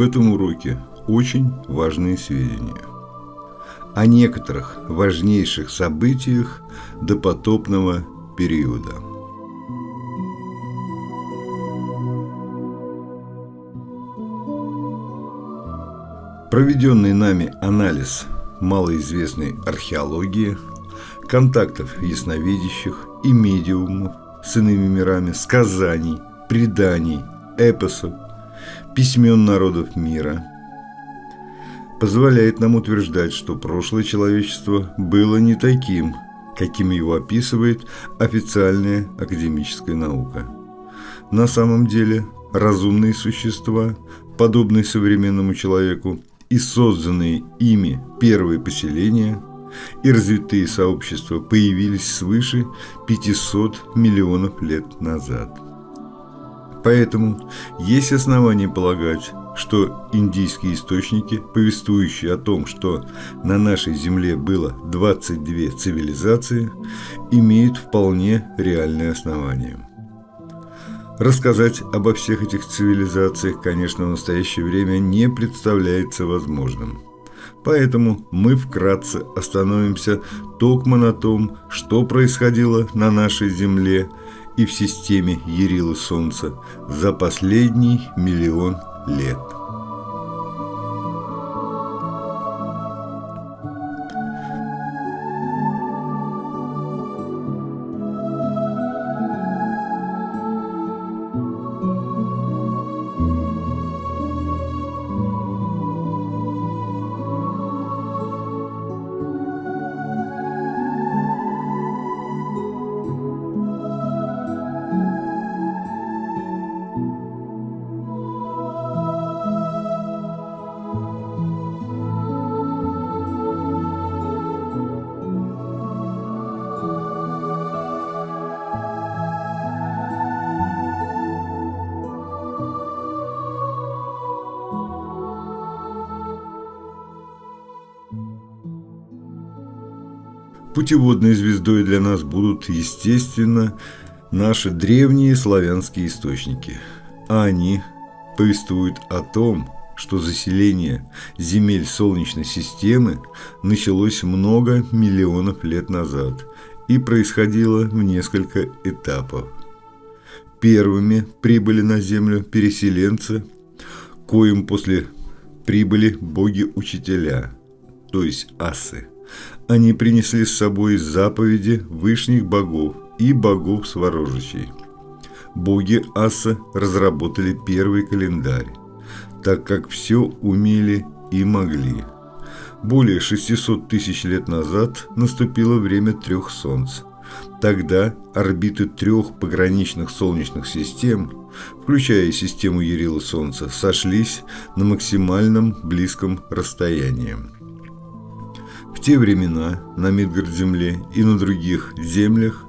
В этом уроке очень важные сведения о некоторых важнейших событиях допотопного периода. Проведенный нами анализ малоизвестной археологии, контактов ясновидящих и медиумов с иными мирами, сказаний, преданий, эпосов, письмен народов мира, позволяет нам утверждать, что прошлое человечество было не таким, каким его описывает официальная академическая наука. На самом деле разумные существа, подобные современному человеку, и созданные ими первые поселения и развитые сообщества появились свыше 500 миллионов лет назад. Поэтому есть основания полагать, что индийские источники, повествующие о том, что на нашей Земле было 22 цивилизации, имеют вполне реальные основания. Рассказать обо всех этих цивилизациях, конечно, в настоящее время не представляется возможным. Поэтому мы вкратце остановимся только на том, что происходило на нашей Земле и в системе Ярила Солнца за последний миллион лет. Путеводной звездой для нас будут, естественно, наши древние славянские источники. А они повествуют о том, что заселение земель Солнечной системы началось много миллионов лет назад и происходило в несколько этапов. Первыми прибыли на Землю переселенцы, коим после прибыли боги-учителя, то есть асы – они принесли с собой заповеди вышних богов и богов Сворожичей. Боги Аса разработали первый календарь, так как все умели и могли. Более 600 тысяч лет назад наступило время трех солнц. Тогда орбиты трех пограничных солнечных систем, включая систему Ярила Солнца, сошлись на максимальном близком расстоянии. В те времена на Мидгард-земле и на других землях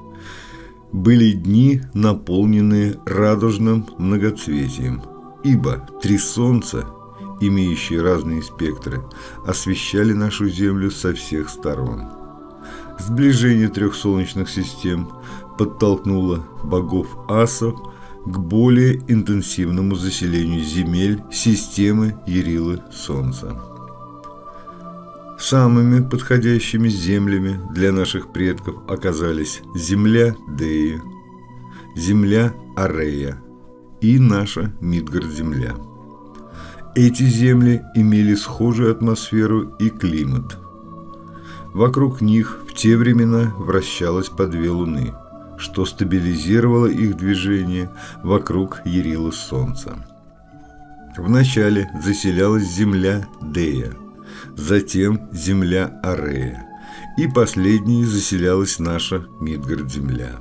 были дни, наполненные радужным многоцветием, ибо три солнца, имеющие разные спектры, освещали нашу Землю со всех сторон. Сближение трех солнечных систем подтолкнуло богов асов к более интенсивному заселению земель системы Ярилы Солнца. Самыми подходящими землями для наших предков оказались земля Деи, земля Арея и наша Мидгард-земля. Эти земли имели схожую атмосферу и климат. Вокруг них в те времена вращалось по две луны, что стабилизировало их движение вокруг Ярила Солнца. Вначале заселялась земля Дея – затем земля Арея, и последней заселялась наша Мидгард-земля.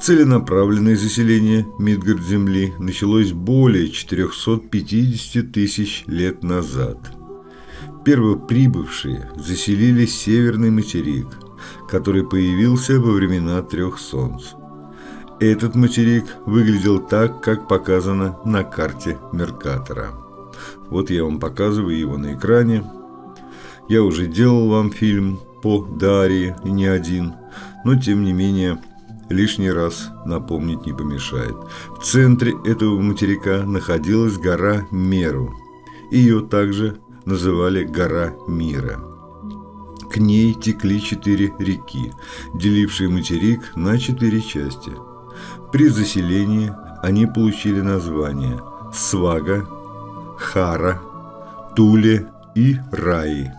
Целенаправленное заселение Мидгард-земли началось более 450 тысяч лет назад. Первоприбывшие заселили северный материк, который появился во времена трех солнц. Этот материк выглядел так, как показано на карте Меркатора. Вот я вам показываю его на экране. Я уже делал вам фильм по Дарье, и не один, но тем не менее лишний раз напомнить не помешает. В центре этого материка находилась гора Меру. Ее также называли гора Мира. К ней текли четыре реки, делившие материк на четыре части. При заселении они получили названия Свага, Хара, Туле и Раи.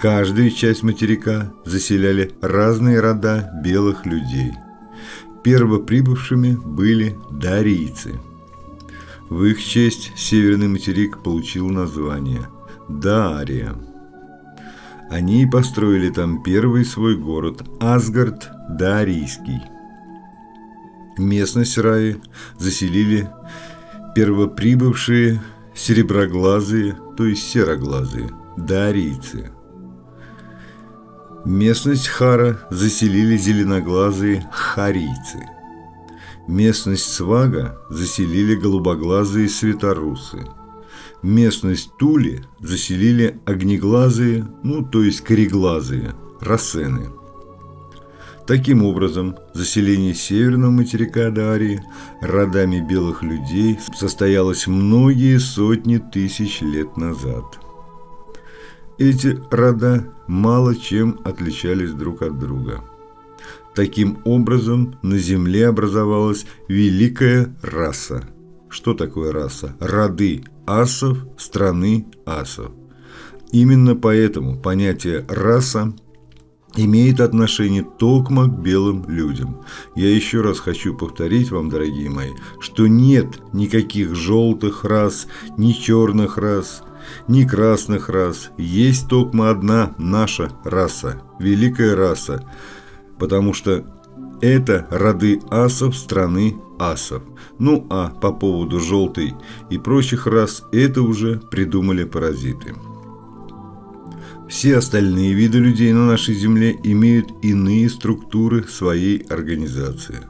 Каждую часть материка заселяли разные рода белых людей. Первоприбывшими были дарийцы. В их честь северный материк получил название Дария. Они построили там первый свой город Асгард Дарийский. Местность Раи заселили первоприбывшие сереброглазые, то есть сероглазые, дарийцы. Местность Хара заселили зеленоглазые харийцы. Местность Свага заселили голубоглазые светорусы. Местность Тули заселили огнеглазые, ну то есть кореглазые, рассены. Таким образом, заселение северного материка Дарии родами белых людей состоялось многие сотни тысяч лет назад. Эти рода мало чем отличались друг от друга. Таким образом, на Земле образовалась великая раса. Что такое раса? Роды асов страны асов. Именно поэтому понятие «раса» имеет отношение токмо к белым людям. Я еще раз хочу повторить вам, дорогие мои, что нет никаких желтых рас, ни черных рас, ни красных рас. Есть токмо одна наша раса, великая раса, потому что это роды асов страны асов. Ну а по поводу желтой и прочих рас, это уже придумали паразиты. Все остальные виды людей на нашей Земле имеют иные структуры своей организации.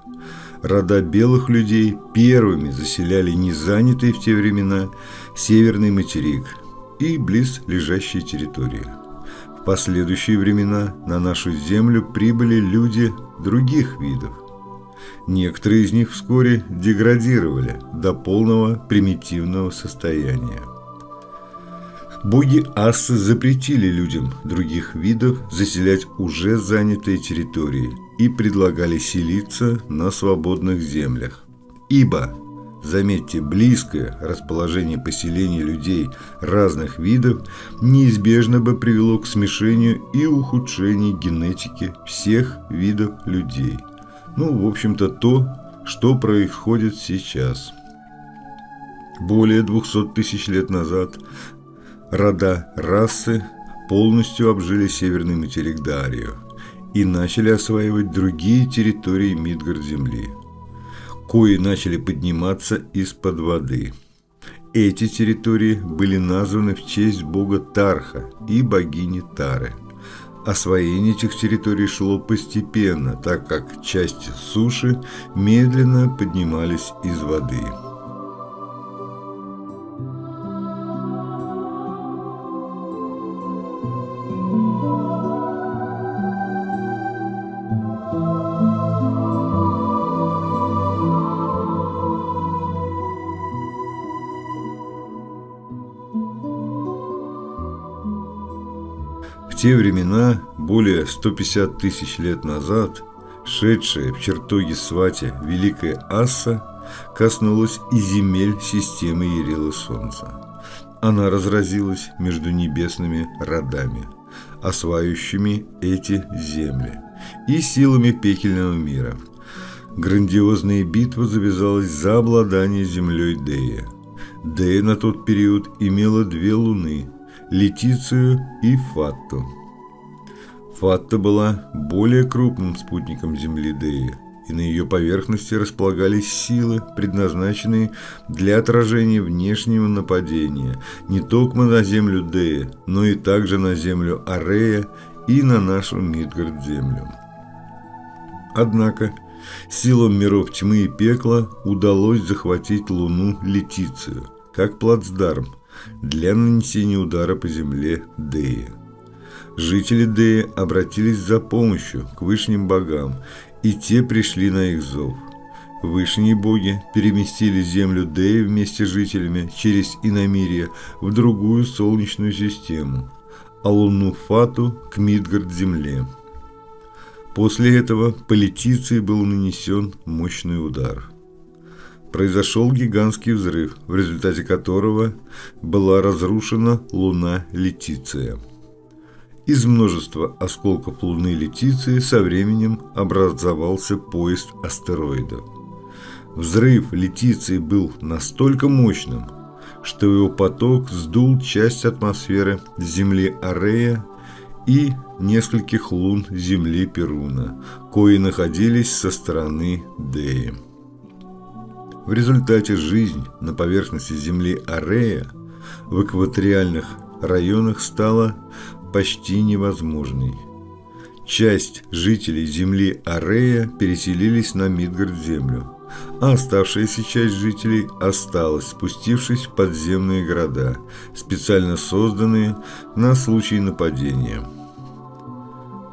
Рода белых людей первыми заселяли незанятый в те времена северный материк и близ лежащие территории. В последующие времена на нашу Землю прибыли люди других видов. Некоторые из них вскоре деградировали до полного примитивного состояния. Боги Ассы запретили людям других видов заселять уже занятые территории и предлагали селиться на свободных землях. Ибо, заметьте, близкое расположение поселений людей разных видов неизбежно бы привело к смешению и ухудшению генетики всех видов людей. Ну, в общем-то, то, что происходит сейчас. Более 200 тысяч лет назад рода расы полностью обжили северный материк Дарию и начали осваивать другие территории Мидгард-Земли, кои начали подниматься из-под воды. Эти территории были названы в честь бога Тарха и богини Тары. Освоение этих территорий шло постепенно, так как части суши медленно поднимались из воды. Те времена, более 150 тысяч лет назад, шедшая в чертоге Свати Великая Асса коснулась и земель системы Ярила Солнца. Она разразилась между небесными родами, осваивающими эти земли, и силами пекельного мира. Грандиозная битва завязалась за обладание землей Дея. Дея на тот период имела две луны – Летицию и Фатту. Фатта была более крупным спутником Земли Деи, и на ее поверхности располагались силы, предназначенные для отражения внешнего нападения не только на Землю Дея, но и также на Землю Арея и на нашу Мидгард-Землю. Однако, силам миров тьмы и пекла удалось захватить Луну Летицию, как плацдарм – для нанесения удара по земле Деи. Жители Деи обратились за помощью к высшим богам и те пришли на их зов. Вышние боги переместили землю Деи вместе с жителями через Иномирье в другую солнечную систему, а луну Фату к Мидгард-земле. После этого по был нанесен мощный удар. Произошел гигантский взрыв, в результате которого была разрушена луна Летиция. Из множества осколков луны Летиции со временем образовался поезд астероидов. Взрыв Летиции был настолько мощным, что его поток сдул часть атмосферы Земли Арея и нескольких лун Земли Перуна, кои находились со стороны Деи. В результате жизнь на поверхности Земли Арея в экваториальных районах стала почти невозможной – Часть жителей земли Арея переселились на Мидгард-землю, а оставшаяся часть жителей осталась, спустившись в подземные города, специально созданные на случай нападения.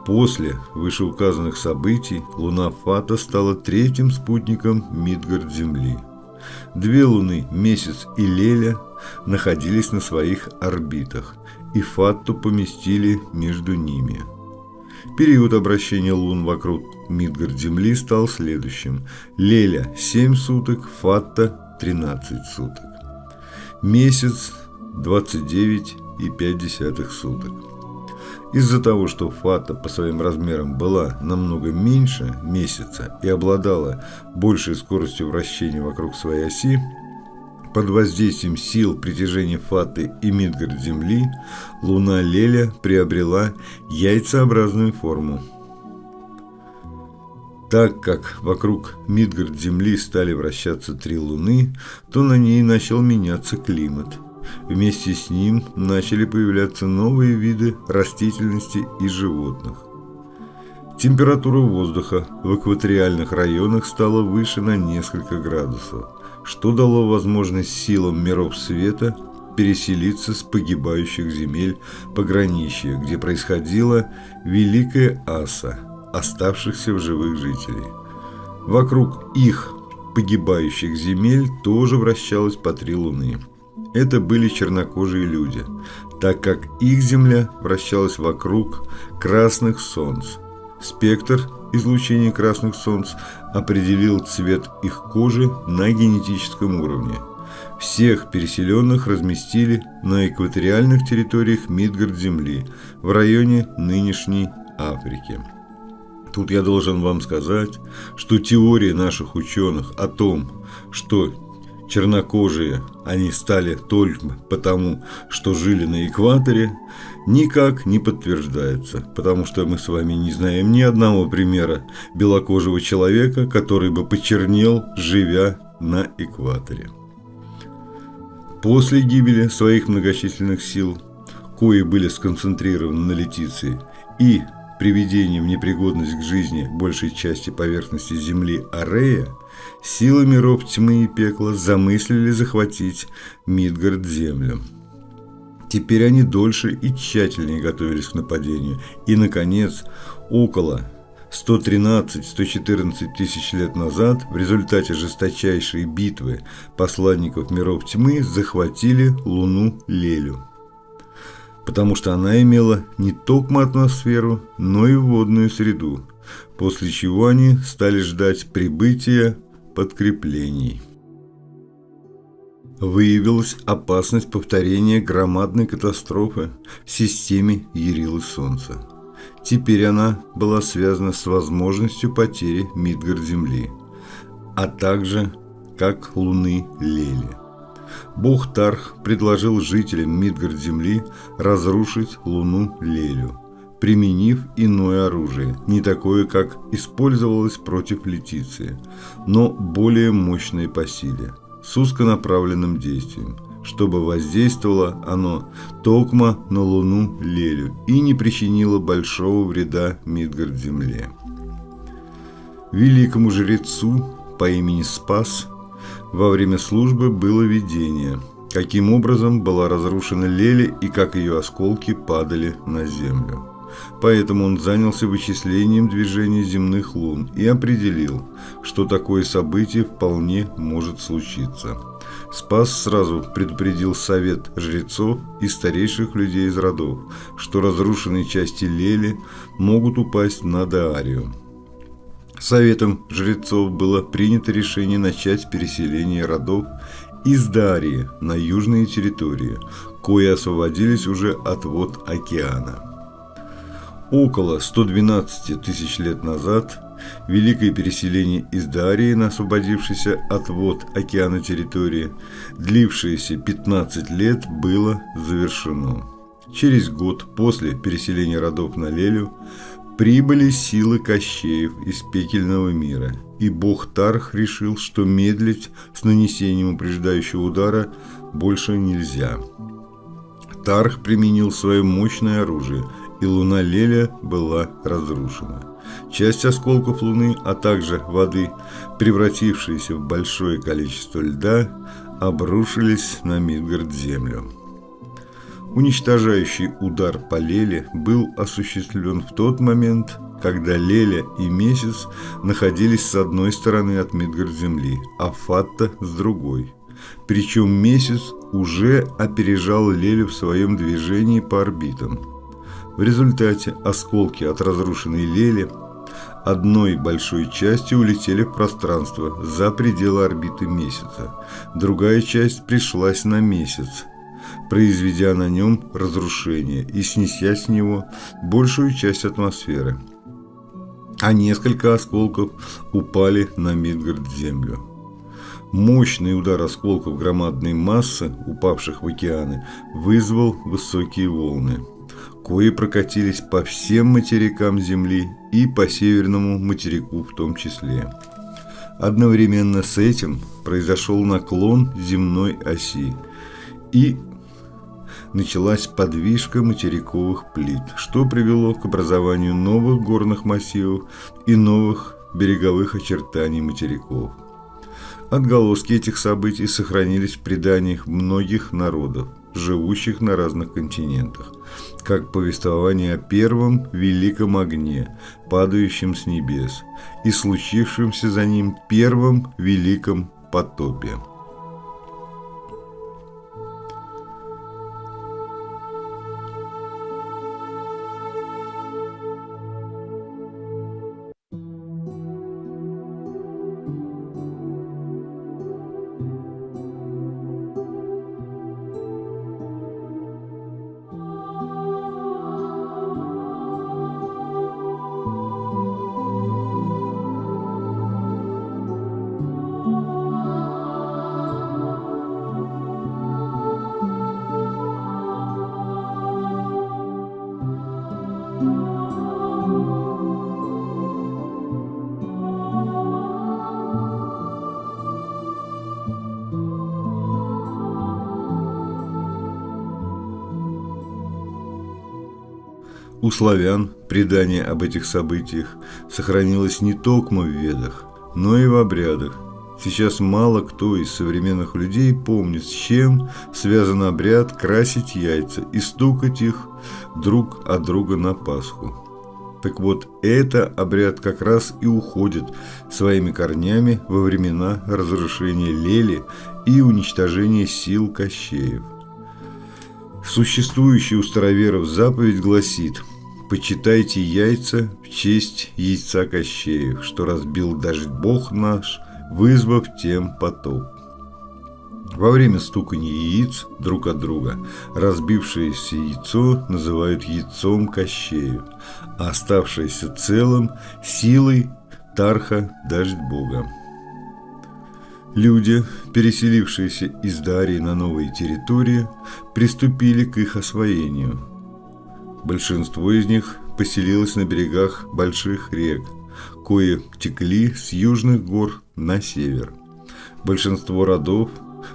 После вышеуказанных событий луна Фата стала третьим спутником Мидгард-Земли. Две луны, Месяц и Леля, находились на своих орбитах, и Фатту поместили между ними – Период обращения лун вокруг Мидгард-Земли стал следующим. Леля – 7 суток, Фатта – 13 суток. Месяц – 29,5 суток. Из-за того, что Фата по своим размерам была намного меньше месяца и обладала большей скоростью вращения вокруг своей оси, под воздействием сил притяжения Фаты и Мидгард Земли луна Леля приобрела яйцеобразную форму. Так как вокруг Мидгард Земли стали вращаться три луны, то на ней начал меняться климат. Вместе с ним начали появляться новые виды растительности и животных. Температура воздуха в экваториальных районах стала выше на несколько градусов – что дало возможность силам миров света переселиться с погибающих земель пограничья, где происходила Великая Аса, оставшихся в живых жителей. Вокруг их погибающих земель тоже вращалось по три луны. Это были чернокожие люди, так как их земля вращалась вокруг красных солнц. Спектр излучения красных солнц определил цвет их кожи на генетическом уровне. Всех переселенных разместили на экваториальных территориях Мидгард-Земли в районе нынешней Африки. Тут я должен вам сказать, что теория наших ученых о том, что чернокожие они стали только потому, что жили на экваторе, никак не подтверждается, потому что мы с вами не знаем ни одного примера белокожего человека, который бы почернел, живя на экваторе. После гибели своих многочисленных сил, кои были сконцентрированы на Летиции, и приведением непригодность к жизни большей части поверхности Земли Арея, силы миров тьмы и пекла замыслили захватить Мидгард-Землю. Теперь они дольше и тщательнее готовились к нападению. И, наконец, около 113-114 тысяч лет назад в результате жесточайшей битвы посланников миров тьмы захватили Луну Лелю. Потому что она имела не только атмосферу, но и водную среду, после чего они стали ждать прибытия подкреплений выявилась опасность повторения громадной катастрофы в системе Ярилы Солнца. Теперь она была связана с возможностью потери Мидгард-Земли, а также как Луны Лели. Бог Тарх предложил жителям Мидгард-Земли разрушить Луну Лелю, применив иное оружие, не такое, как использовалось против Летиции, но более мощное по силе – с узконаправленным действием, чтобы воздействовало оно токмо на Луну Лелю и не причинило большого вреда Мидгард-Земле. Великому жрецу по имени Спас во время службы было видение, каким образом была разрушена Леля и как ее осколки падали на землю. Поэтому он занялся вычислением движения земных лун и определил, что такое событие вполне может случиться. Спас сразу предупредил совет жрецов и старейших людей из родов, что разрушенные части Лели могут упасть на Даарию. Советом жрецов было принято решение начать переселение родов из Дарии на южные территории, кои освободились уже от вод океана. Около 112 тысяч лет назад Великое переселение из Дарии на освободившейся от вод океана территории, длившееся 15 лет, было завершено. Через год после переселения родов на Лелю прибыли силы Кощеев из пекельного мира, и бог Тарх решил, что медлить с нанесением упреждающего удара больше нельзя. Тарх применил свое мощное оружие, и луна Леля была разрушена. Часть осколков Луны, а также воды, превратившиеся в большое количество льда, обрушились на Мидгард-Землю. Уничтожающий удар по Леле был осуществлен в тот момент, когда Леля и Месяц находились с одной стороны от Мидгард-Земли, а Фатта с другой. Причем Месяц уже опережал Лелю в своем движении по орбитам. В результате осколки от разрушенной Лели одной большой частью улетели в пространство за пределы орбиты месяца. Другая часть пришлась на месяц, произведя на нем разрушение и снеся с него большую часть атмосферы. А несколько осколков упали на Мидгард-Землю. Мощный удар осколков громадной массы, упавших в океаны, вызвал высокие волны кои прокатились по всем материкам Земли и по северному материку в том числе. Одновременно с этим произошел наклон земной оси и началась подвижка материковых плит, что привело к образованию новых горных массивов и новых береговых очертаний материков. Отголоски этих событий сохранились в преданиях многих народов, живущих на разных континентах, как повествование о первом великом огне, падающем с небес, и случившемся за ним первом великом потопе. Славян предание об этих событиях сохранилось не только в ведах, но и в обрядах. Сейчас мало кто из современных людей помнит, с чем связан обряд красить яйца и стукать их друг от друга на Пасху. Так вот, это обряд как раз и уходит своими корнями во времена разрушения Лели и уничтожения сил Кощеев. Существующая у староверов заповедь гласит «Почитайте яйца в честь яйца Кощеев, что разбил даже Бог наш, вызвав тем потоп». Во время стукания яиц друг от друга разбившееся яйцо называют яйцом Кощеев, а оставшееся целым – силой Тарха Дождь Бога. Люди, переселившиеся из Дарии на новые территории, приступили к их освоению. Большинство из них поселилось на берегах больших рек, кои текли с южных гор на север. Большинство родов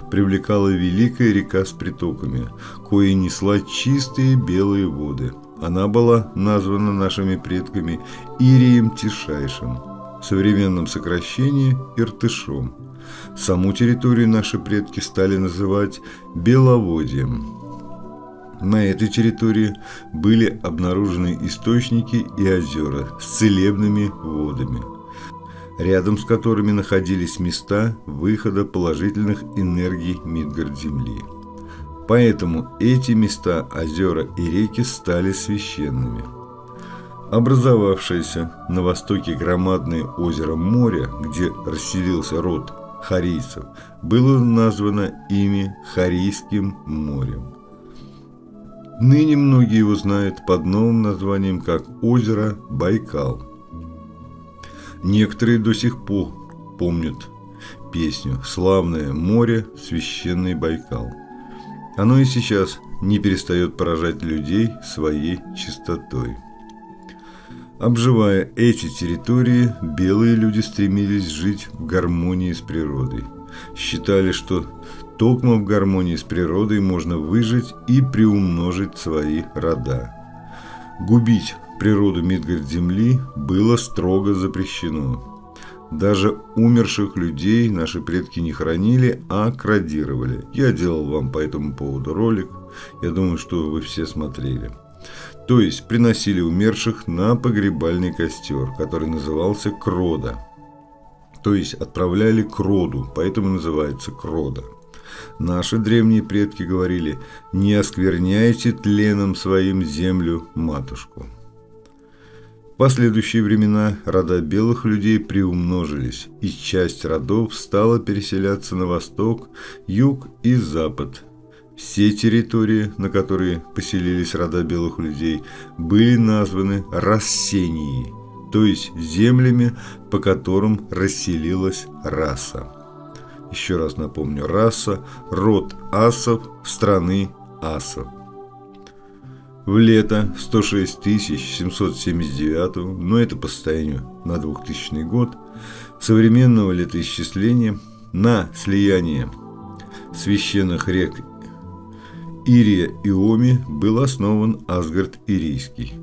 привлекала великая река с притоками, кои несла чистые белые воды. Она была названа нашими предками Ирием Тишайшим, в современном сокращении Иртышом – Саму территорию наши предки стали называть Беловодьем. На этой территории были обнаружены источники и озера с целебными водами, рядом с которыми находились места выхода положительных энергий Мидгард-Земли. Поэтому эти места, озера и реки стали священными. Образовавшееся на востоке громадное озеро моря, где расселился род харийцев, было названо ими Харийским морем. Ныне многие его знают под новым названием как озеро Байкал. Некоторые до сих пор помнят песню «Славное море, священный Байкал». Оно и сейчас не перестает поражать людей своей чистотой. Обживая эти территории, белые люди стремились жить в гармонии с природой. Считали, что Токмо в гармонии с природой можно выжить и приумножить свои рода. Губить природу Мидгард-Земли было строго запрещено. Даже умерших людей наши предки не хранили, а крадировали. Я делал вам по этому поводу ролик. Я думаю, что вы все смотрели. То есть приносили умерших на погребальный костер, который назывался Крода. То есть отправляли к роду, поэтому называется Крода. Наши древние предки говорили «Не оскверняйте тленом своим землю, матушку». В последующие времена рода белых людей приумножились, и часть родов стала переселяться на восток, юг и запад. Все территории, на которые поселились рода белых людей, были названы Рассенией, то есть землями, по которым расселилась раса. Еще раз напомню, раса, род асов, страны асов. В лето 106 779, но это по состоянию на 2000 год, современного летоисчисления на слияние священных рек Ирия и Оми был основан Асгард Ирийский,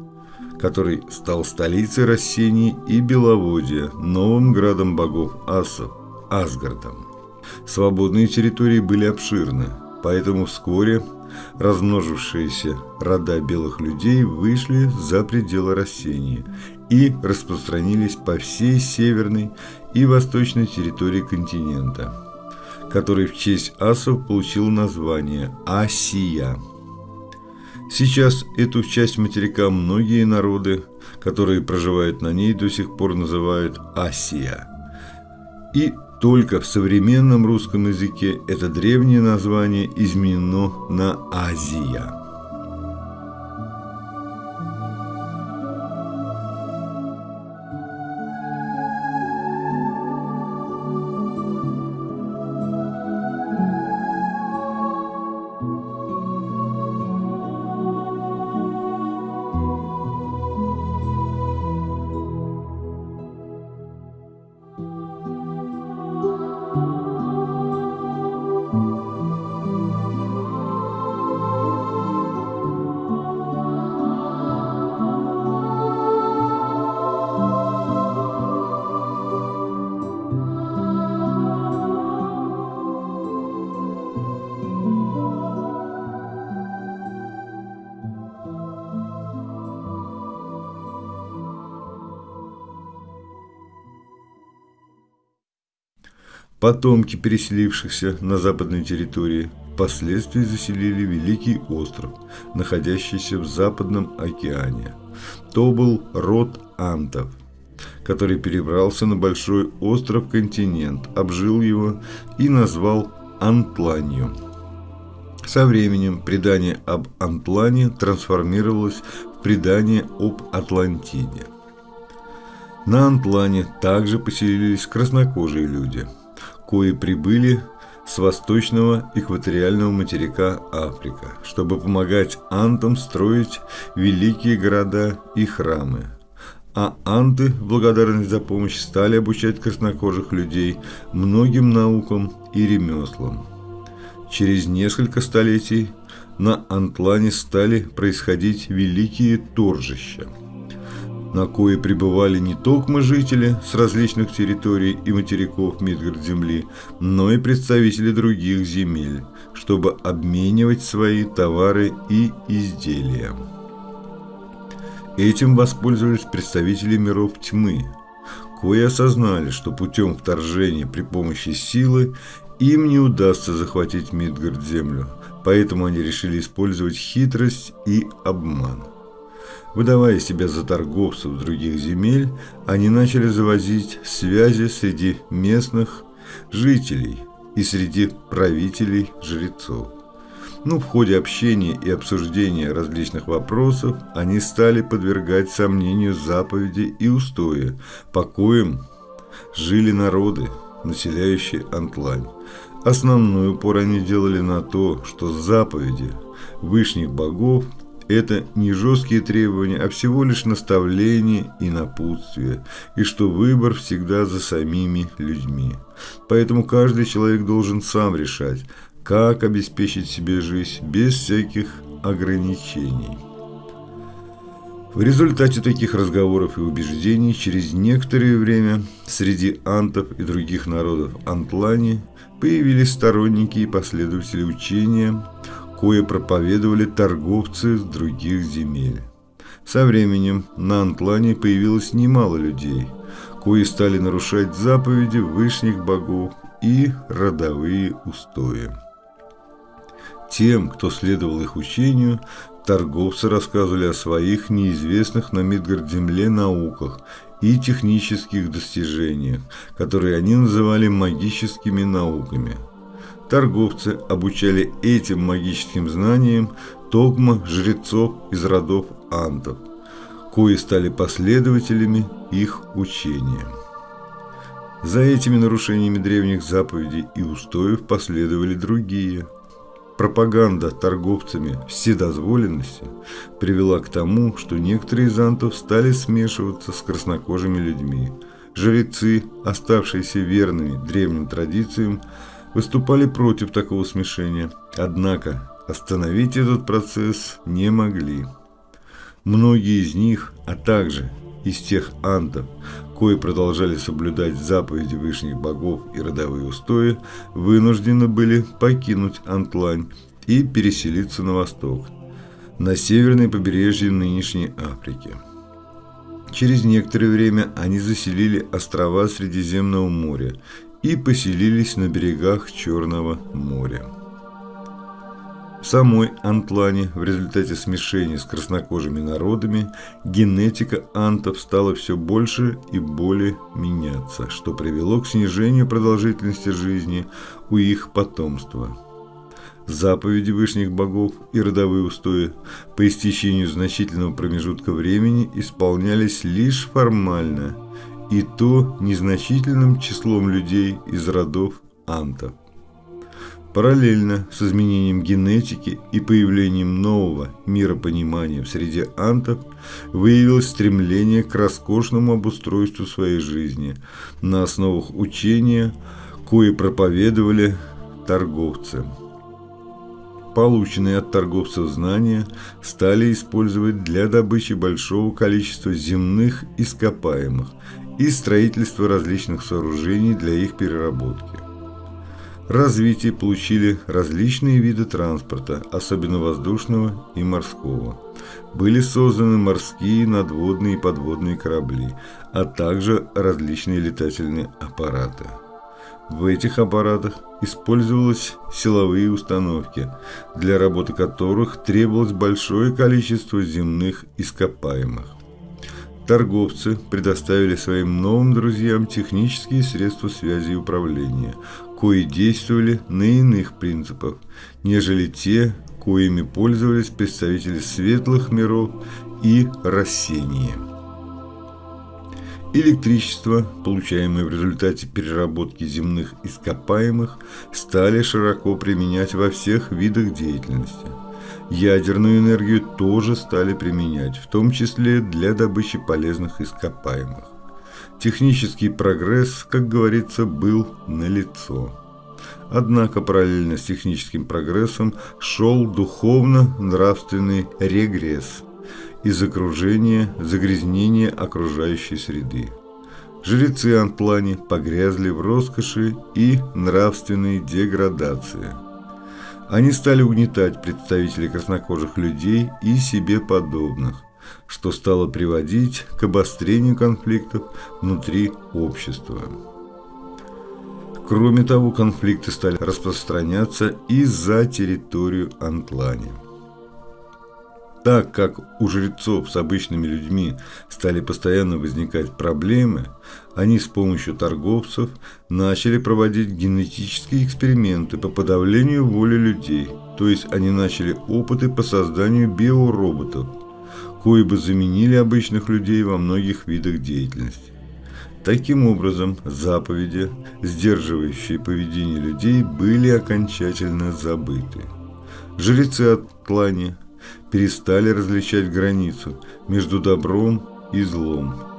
который стал столицей Рассении и Беловодья, новым градом богов асов, Асгардом. Свободные территории были обширны, поэтому вскоре размножившиеся рода белых людей вышли за пределы Рассении и распространились по всей северной и восточной территории континента, который в честь асов получил название Асия. Сейчас эту часть материка многие народы, которые проживают на ней, до сих пор называют Асия. И только в современном русском языке это древнее название изменено на Азия. Потомки переселившихся на западной территории впоследствии заселили Великий остров, находящийся в Западном океане. То был род антов, который перебрался на большой остров-континент, обжил его и назвал Антланью. Со временем предание об Антлане трансформировалось в предание об Атлантиде. На Антлане также поселились краснокожие люди – кои прибыли с восточного экваториального материка Африка, чтобы помогать антам строить великие города и храмы. А анты, в благодарность за помощь, стали обучать краснокожих людей многим наукам и ремеслам. Через несколько столетий на Антлане стали происходить великие торжища – на кое пребывали не только жители с различных территорий и материков Мидгард-Земли, но и представители других земель, чтобы обменивать свои товары и изделия. Этим воспользовались представители миров тьмы, кои осознали, что путем вторжения при помощи силы им не удастся захватить Мидгард-землю, поэтому они решили использовать хитрость и обман. Выдавая себя за торговцев других земель, они начали завозить связи среди местных жителей и среди правителей жрецов. Но ну, в ходе общения и обсуждения различных вопросов они стали подвергать сомнению заповеди и устои, по коим жили народы, населяющие Антлань. Основной упор они делали на то, что заповеди вышних богов – это не жесткие требования, а всего лишь наставления и напутствия, и что выбор всегда за самими людьми. Поэтому каждый человек должен сам решать, как обеспечить себе жизнь без всяких ограничений. В результате таких разговоров и убеждений через некоторое время среди антов и других народов Антлани появились сторонники и последователи учения, кое проповедовали торговцы с других земель. Со временем на Антлане появилось немало людей, кои стали нарушать заповеди вышних богов и родовые устои. Тем, кто следовал их учению, торговцы рассказывали о своих неизвестных на Мидгард-земле науках и технических достижениях, которые они называли магическими науками. Торговцы обучали этим магическим знаниям токма жрецов из родов антов, кои стали последователями их учения. За этими нарушениями древних заповедей и устоев последовали другие – Пропаганда торговцами вседозволенности привела к тому, что некоторые из антов стали смешиваться с краснокожими людьми. Жрецы, оставшиеся верными древним традициям, выступали против такого смешения, однако остановить этот процесс не могли. Многие из них, а также из тех антов, кои продолжали соблюдать заповеди высших богов и родовые устои, вынуждены были покинуть Антлань и переселиться на восток, на северное побережье нынешней Африки. Через некоторое время они заселили острова Средиземного моря и поселились на берегах Черного моря. В самой Антлане в результате смешения с краснокожими народами генетика антов стала все больше и более меняться, что привело к снижению продолжительности жизни у их потомства. Заповеди вышних богов и родовые устои по истечению значительного промежутка времени исполнялись лишь формально, и то незначительным числом людей из родов антов. Параллельно с изменением генетики и появлением нового миропонимания в среде антов выявилось стремление к роскошному обустройству своей жизни на основах учения, кое проповедовали торговцы. Полученные от торговцев знания стали использовать для добычи большого количества земных ископаемых и строительства различных сооружений для их переработки развитие получили различные виды транспорта, особенно воздушного и морского. Были созданы морские, надводные и подводные корабли, а также различные летательные аппараты. В этих аппаратах использовались силовые установки, для работы которых требовалось большое количество земных ископаемых. Торговцы предоставили своим новым друзьям технические средства связи и управления, кои действовали на иных принципах, нежели те, коими пользовались представители светлых миров и рассения. Электричество, получаемое в результате переработки земных ископаемых, стали широко применять во всех видах деятельности. Ядерную энергию тоже стали применять, в том числе для добычи полезных ископаемых. Технический прогресс, как говорится, был налицо. Однако параллельно с техническим прогрессом шел духовно-нравственный регресс из окружения, загрязнения окружающей среды. Жрецы Антлани погрязли в роскоши и нравственной деградации. Они стали угнетать представителей краснокожих людей и себе подобных, что стало приводить к обострению конфликтов внутри общества. Кроме того, конфликты стали распространяться и за территорию Антлани. Так как у жрецов с обычными людьми стали постоянно возникать проблемы, они с помощью торговцев начали проводить генетические эксперименты по подавлению воли людей, то есть они начали опыты по созданию биороботов, кои бы заменили обычных людей во многих видах деятельности. Таким образом, заповеди, сдерживающие поведение людей, были окончательно забыты. Жрецы Атлани перестали различать границу между добром и злом.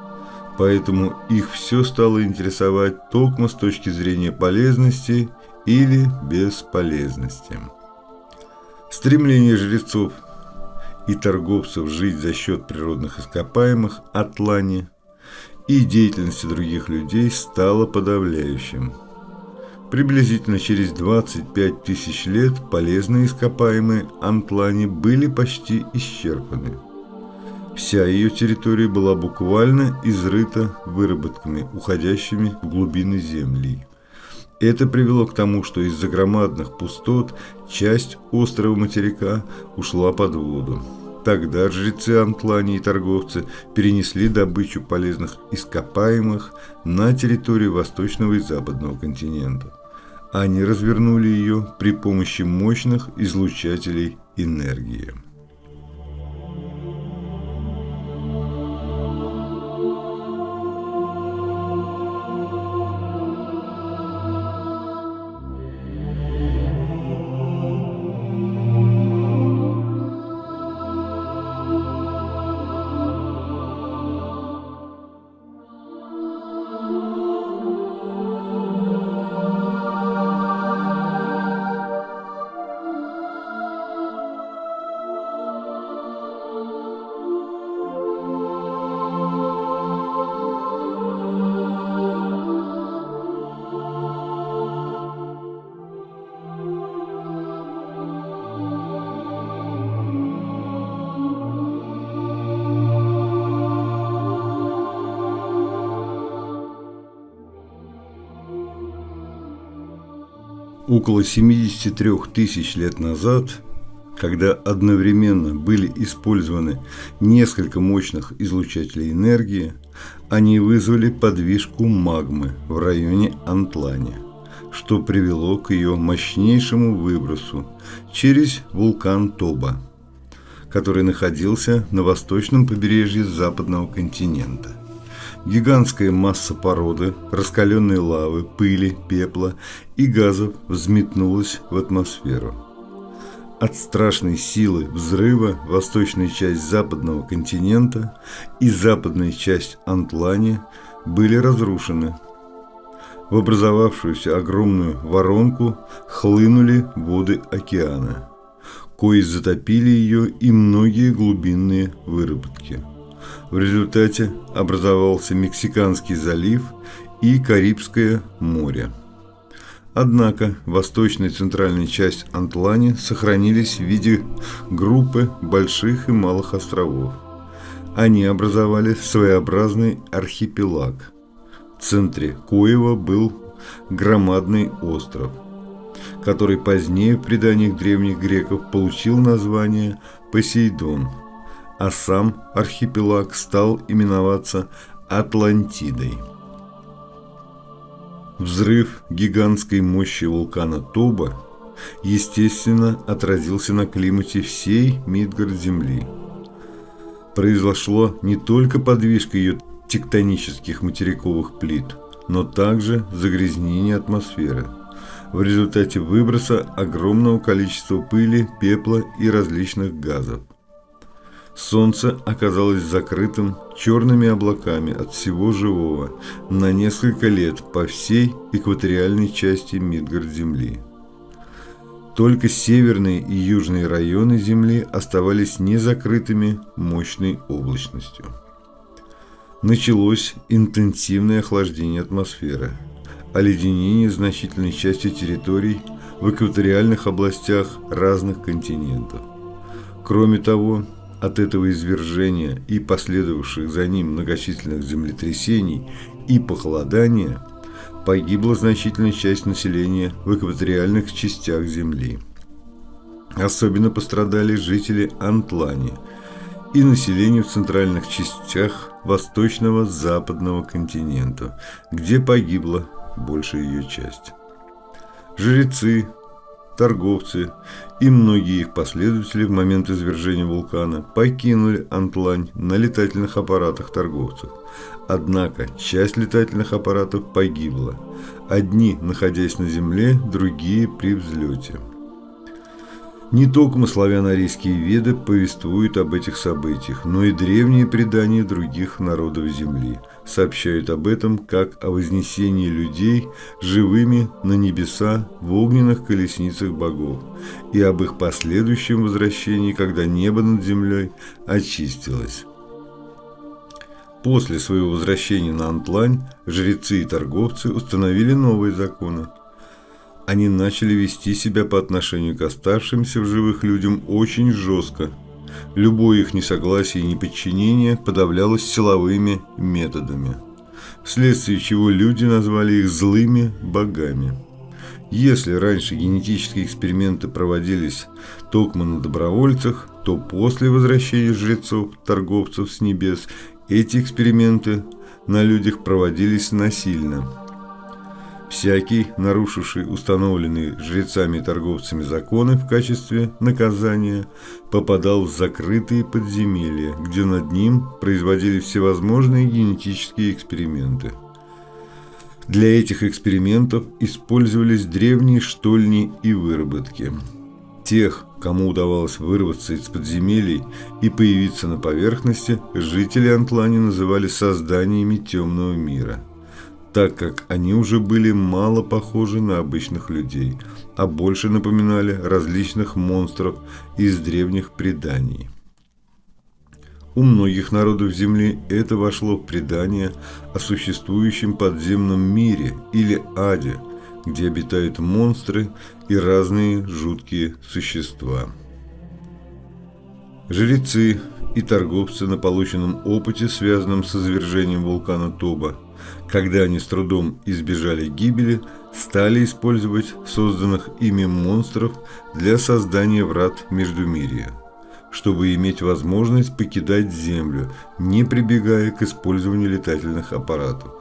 Поэтому их все стало интересовать только с точки зрения полезности или бесполезности. Стремление жрецов и торговцев жить за счет природных ископаемых Атлани и деятельности других людей стало подавляющим. Приблизительно через 25 тысяч лет полезные ископаемые Антлани были почти исчерпаны. Вся ее территория была буквально изрыта выработками, уходящими в глубины земли. Это привело к тому, что из-за громадных пустот часть острова материка ушла под воду. Тогда жрецы Антлани и торговцы перенесли добычу полезных ископаемых на территорию восточного и западного континента. Они развернули ее при помощи мощных излучателей энергии. Около 73 тысяч лет назад, когда одновременно были использованы несколько мощных излучателей энергии, они вызвали подвижку магмы в районе Антлани, что привело к ее мощнейшему выбросу через вулкан Тоба, который находился на восточном побережье западного континента. Гигантская масса породы, раскаленной лавы, пыли, пепла и газов взметнулась в атмосферу. От страшной силы взрыва восточная часть западного континента и западная часть Антлани были разрушены. В образовавшуюся огромную воронку хлынули воды океана, кои затопили ее и многие глубинные выработки. В результате образовался Мексиканский залив и Карибское море. Однако восточная и центральная часть Антлани сохранились в виде группы больших и малых островов. Они образовали своеобразный архипелаг. В центре коего был громадный остров, который позднее в преданиях древних греков получил название Посейдон – а сам архипелаг стал именоваться Атлантидой. Взрыв гигантской мощи вулкана Тоба, естественно, отразился на климате всей Мидгард-Земли. Произошло не только подвижка ее тектонических материковых плит, но также загрязнение атмосферы в результате выброса огромного количества пыли, пепла и различных газов. Солнце оказалось закрытым черными облаками от всего живого на несколько лет по всей экваториальной части Мидгард-Земли. Только северные и южные районы Земли оставались незакрытыми мощной облачностью. Началось интенсивное охлаждение атмосферы, оледенение значительной части территорий в экваториальных областях разных континентов. Кроме того, от этого извержения и последовавших за ним многочисленных землетрясений и похолодания погибла значительная часть населения в экваториальных частях Земли. Особенно пострадали жители Антлани и население в центральных частях восточного западного континента, где погибла большая ее часть. Жрецы, торговцы и многие их последователи в момент извержения вулкана покинули Антлань на летательных аппаратах торговцев. Однако часть летательных аппаратов погибла. Одни, находясь на земле, другие при взлете. Не только славяно-арийские веды повествуют об этих событиях, но и древние предания других народов Земли сообщают об этом как о вознесении людей живыми на небеса в огненных колесницах богов и об их последующем возвращении, когда небо над землей очистилось. После своего возвращения на Антлань жрецы и торговцы установили новые законы – они начали вести себя по отношению к оставшимся в живых людям очень жестко. Любое их несогласие и неподчинение подавлялось силовыми методами, вследствие чего люди назвали их злыми богами. Если раньше генетические эксперименты проводились только на добровольцах, то после возвращения жрецов, торговцев с небес, эти эксперименты на людях проводились насильно – Всякий, нарушивший установленные жрецами и торговцами законы в качестве наказания, попадал в закрытые подземелья, где над ним производили всевозможные генетические эксперименты. Для этих экспериментов использовались древние штольни и выработки. Тех, кому удавалось вырваться из подземелий и появиться на поверхности, жители Антлани называли созданиями темного мира – так как они уже были мало похожи на обычных людей, а больше напоминали различных монстров из древних преданий. У многих народов Земли это вошло в предание о существующем подземном мире или аде, где обитают монстры и разные жуткие существа. Жрецы и торговцы на полученном опыте, связанном с извержением вулкана Тоба, когда они с трудом избежали гибели, стали использовать созданных ими монстров для создания врат Междумирия, чтобы иметь возможность покидать Землю, не прибегая к использованию летательных аппаратов.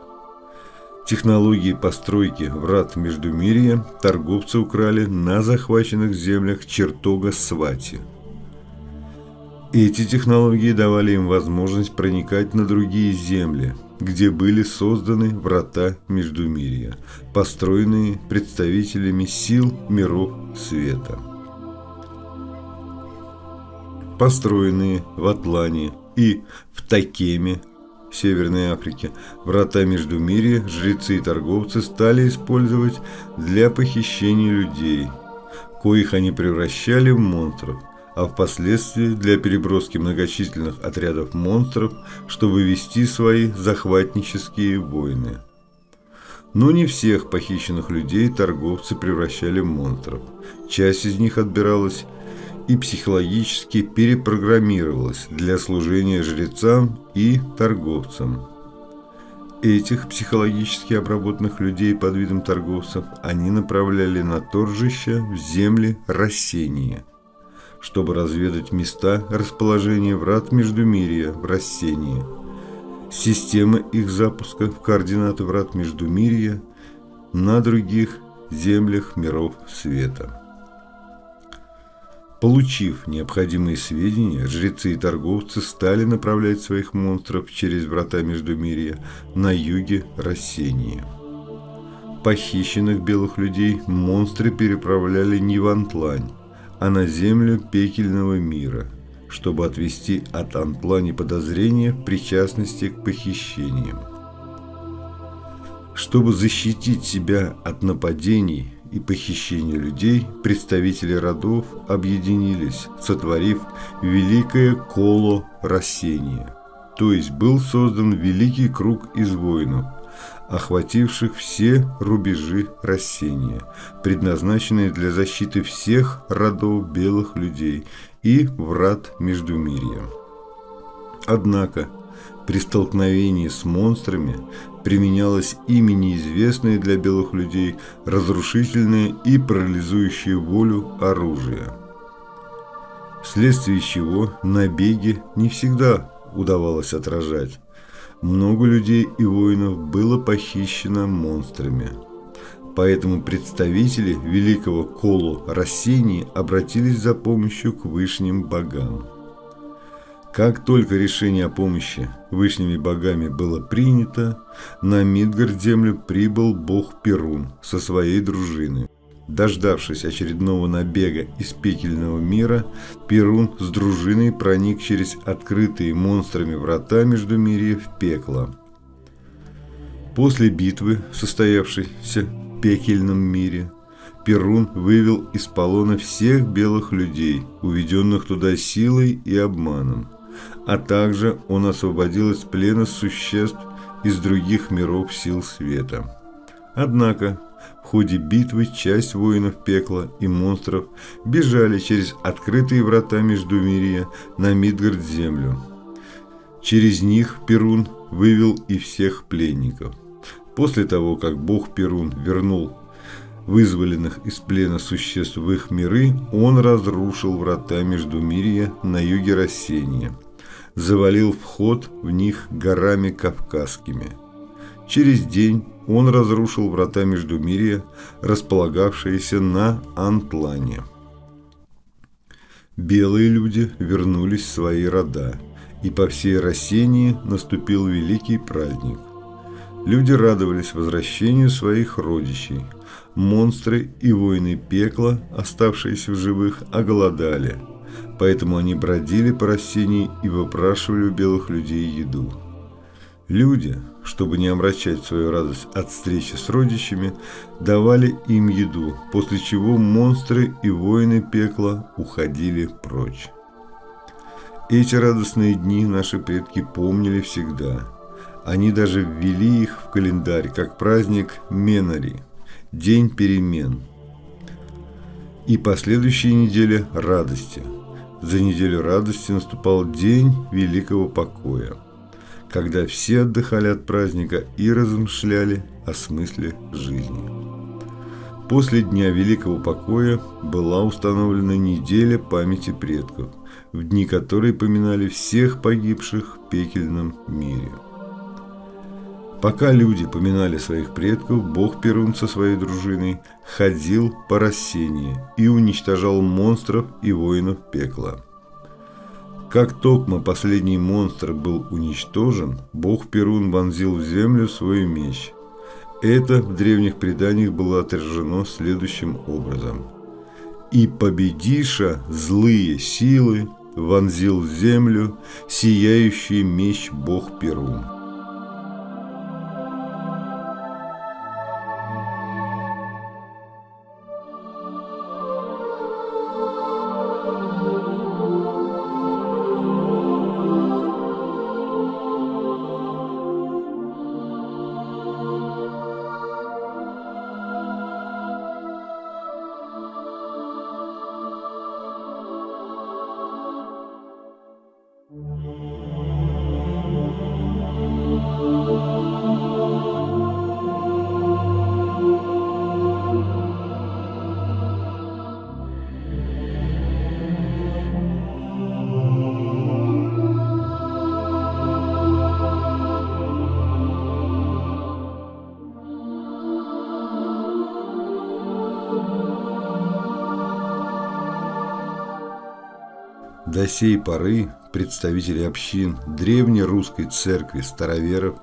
Технологии постройки врат Междумирия торговцы украли на захваченных землях чертога Свати. Эти технологии давали им возможность проникать на другие земли – где были созданы врата Междумирья, построенные представителями сил миров света. Построенные в Атлане и в Такеме, Северной Африке, врата Междумирья жрецы и торговцы стали использовать для похищения людей, коих они превращали в монстров – а впоследствии для переброски многочисленных отрядов монстров, чтобы вести свои захватнические войны. Но не всех похищенных людей торговцы превращали в монстров. Часть из них отбиралась и психологически перепрограммировалась для служения жрецам и торговцам. Этих психологически обработанных людей под видом торговцев они направляли на торжище в земли рассения – чтобы разведать места расположения врат Междумирия в Рассении. Система их запуска в координаты врат Междумирия на других землях миров света. Получив необходимые сведения, жрецы и торговцы стали направлять своих монстров через врата Междумирия на юге Рассении. Похищенных белых людей монстры переправляли не в Антлань, а на землю пекельного мира, чтобы отвести от Анплани подозрения в причастности к похищениям. Чтобы защитить себя от нападений и похищения людей, представители родов объединились, сотворив великое коло рассения. То есть был создан великий круг из воинов, охвативших все рубежи растения, предназначенные для защиты всех родов белых людей и врат Междумирья. Однако, при столкновении с монстрами применялось ими неизвестное для белых людей разрушительное и парализующее волю оружие. Вследствие чего набеги не всегда удавалось отражать. Много людей и воинов было похищено монстрами. Поэтому представители великого Колу Рассении обратились за помощью к вышним богам. Как только решение о помощи вышними богами было принято, на Мидгард-землю прибыл бог Перун со своей дружиной. Дождавшись очередного набега из пекельного мира, Перун с дружиной проник через открытые монстрами врата между Междумирья в пекло. После битвы, состоявшейся в пекельном мире, Перун вывел из полона всех белых людей, уведенных туда силой и обманом а также он освободил из плена существ из других миров сил света. Однако, в ходе битвы часть воинов пекла и монстров бежали через открытые врата Междумирья на Мидгард-землю. Через них Перун вывел и всех пленников. После того, как бог Перун вернул вызволенных из плена существ в их миры, он разрушил врата Междумирья на юге Рассения – завалил вход в них горами кавказскими. Через день он разрушил врата Междумирья, располагавшиеся на Антлане. Белые люди вернулись в свои рода, и по всей России наступил великий праздник. Люди радовались возвращению своих родичей. Монстры и воины пекла, оставшиеся в живых, оголодали – поэтому они бродили по растении и выпрашивали у белых людей еду. Люди, чтобы не омрачать свою радость от встречи с родичами, давали им еду, после чего монстры и воины пекла уходили прочь. Эти радостные дни наши предки помнили всегда. Они даже ввели их в календарь как праздник Менари – День перемен. И последующие недели радости – за неделю радости наступал день великого покоя, когда все отдыхали от праздника и размышляли о смысле жизни. После Дня Великого Покоя была установлена неделя памяти предков, в дни которой поминали всех погибших в пекельном мире. Пока люди поминали своих предков, бог Перун со своей дружиной ходил по рассении и уничтожал монстров и воинов пекла. Как Токма последний монстр был уничтожен, бог Перун вонзил в землю свой меч. Это в древних преданиях было отражено следующим образом. «И победиша злые силы вонзил в землю сияющий меч бог Перун». Сей поры представители общин древней русской церкви староверов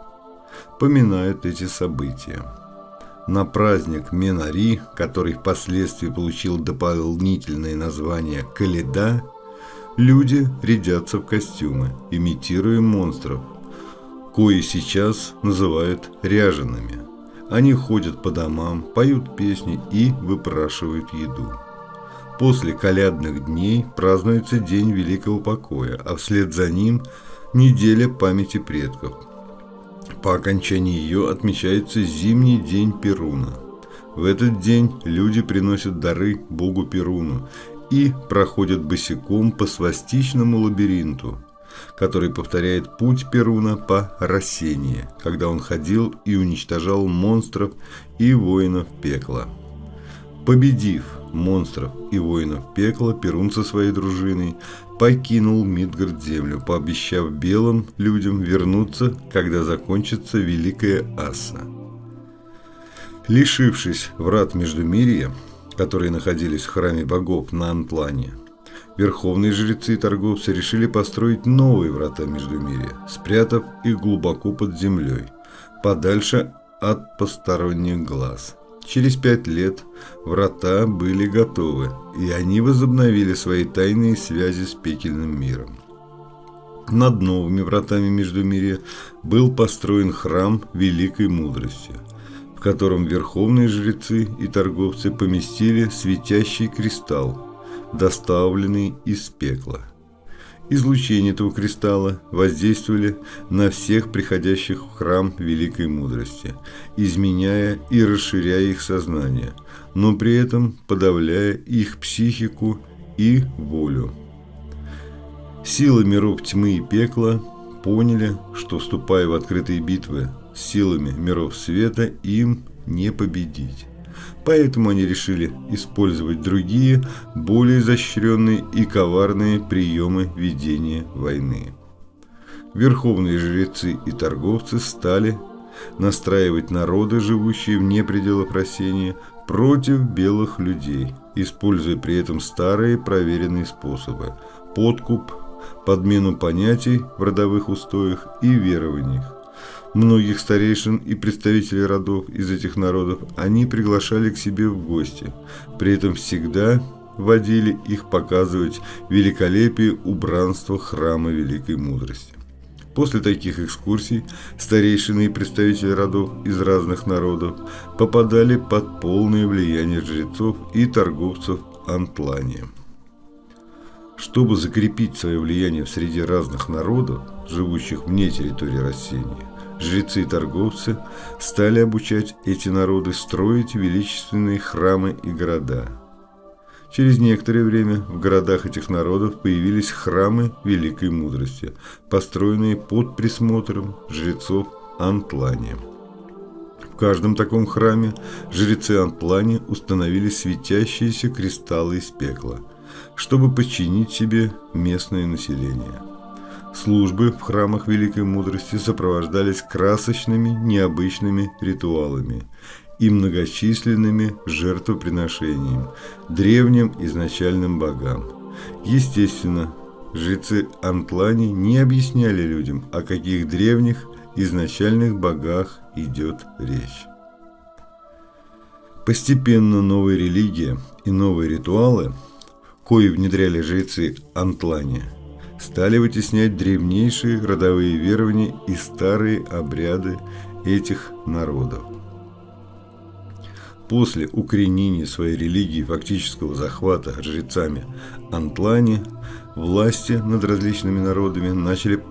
поминают эти события. На праздник Менари, который впоследствии получил дополнительное название Каледа, люди рядятся в костюмы, имитируя монстров, кои сейчас называют ряжеными. Они ходят по домам, поют песни и выпрашивают еду. После колядных дней празднуется День Великого Покоя, а вслед за ним – неделя памяти предков. По окончании ее отмечается зимний день Перуна. В этот день люди приносят дары богу Перуну и проходят босиком по свастичному лабиринту, который повторяет путь Перуна по Рассении, когда он ходил и уничтожал монстров и воинов пекла. Победив монстров и воинов пекла, Перун со своей дружиной покинул Мидгард землю, пообещав белым людям вернуться, когда закончится Великая Аса. Лишившись врат Междумирья, которые находились в храме богов на Антлане, верховные жрецы и торговцы решили построить новые врата Междумирья, спрятав их глубоко под землей, подальше от посторонних глаз – Через пять лет врата были готовы, и они возобновили свои тайные связи с пекельным миром. Над новыми вратами Междумирья был построен храм Великой Мудрости, в котором верховные жрецы и торговцы поместили светящий кристалл, доставленный из пекла. Излучение этого кристалла воздействовали на всех приходящих в храм великой мудрости, изменяя и расширяя их сознание, но при этом подавляя их психику и волю. Силы миров тьмы и пекла поняли, что, вступая в открытые битвы с силами миров света, им не победить. Поэтому они решили использовать другие, более изощренные и коварные приемы ведения войны. Верховные жрецы и торговцы стали настраивать народы, живущие вне пределов растения, против белых людей, используя при этом старые проверенные способы – подкуп, подмену понятий в родовых устоях и верованиях, многих старейшин и представителей родов из этих народов они приглашали к себе в гости, при этом всегда водили их показывать великолепие убранства храма Великой Мудрости. После таких экскурсий старейшины и представители родов из разных народов попадали под полное влияние жрецов и торговцев Антлания. Чтобы закрепить свое влияние в среде разных народов, живущих вне территории растения, жрецы и торговцы стали обучать эти народы строить величественные храмы и города. Через некоторое время в городах этих народов появились храмы великой мудрости, построенные под присмотром жрецов Антлани. В каждом таком храме жрецы Антлани установили светящиеся кристаллы из пекла, чтобы подчинить себе местное население. Службы в храмах Великой Мудрости сопровождались красочными, необычными ритуалами и многочисленными жертвоприношениями древним изначальным богам. Естественно, жрецы Антлани не объясняли людям, о каких древних изначальных богах идет речь. Постепенно новая религия и новые ритуалы, кои внедряли жрецы Антлани – стали вытеснять древнейшие родовые верования и старые обряды этих народов. После укоренения своей религии фактического захвата жрецами Антлани, власти над различными народами начали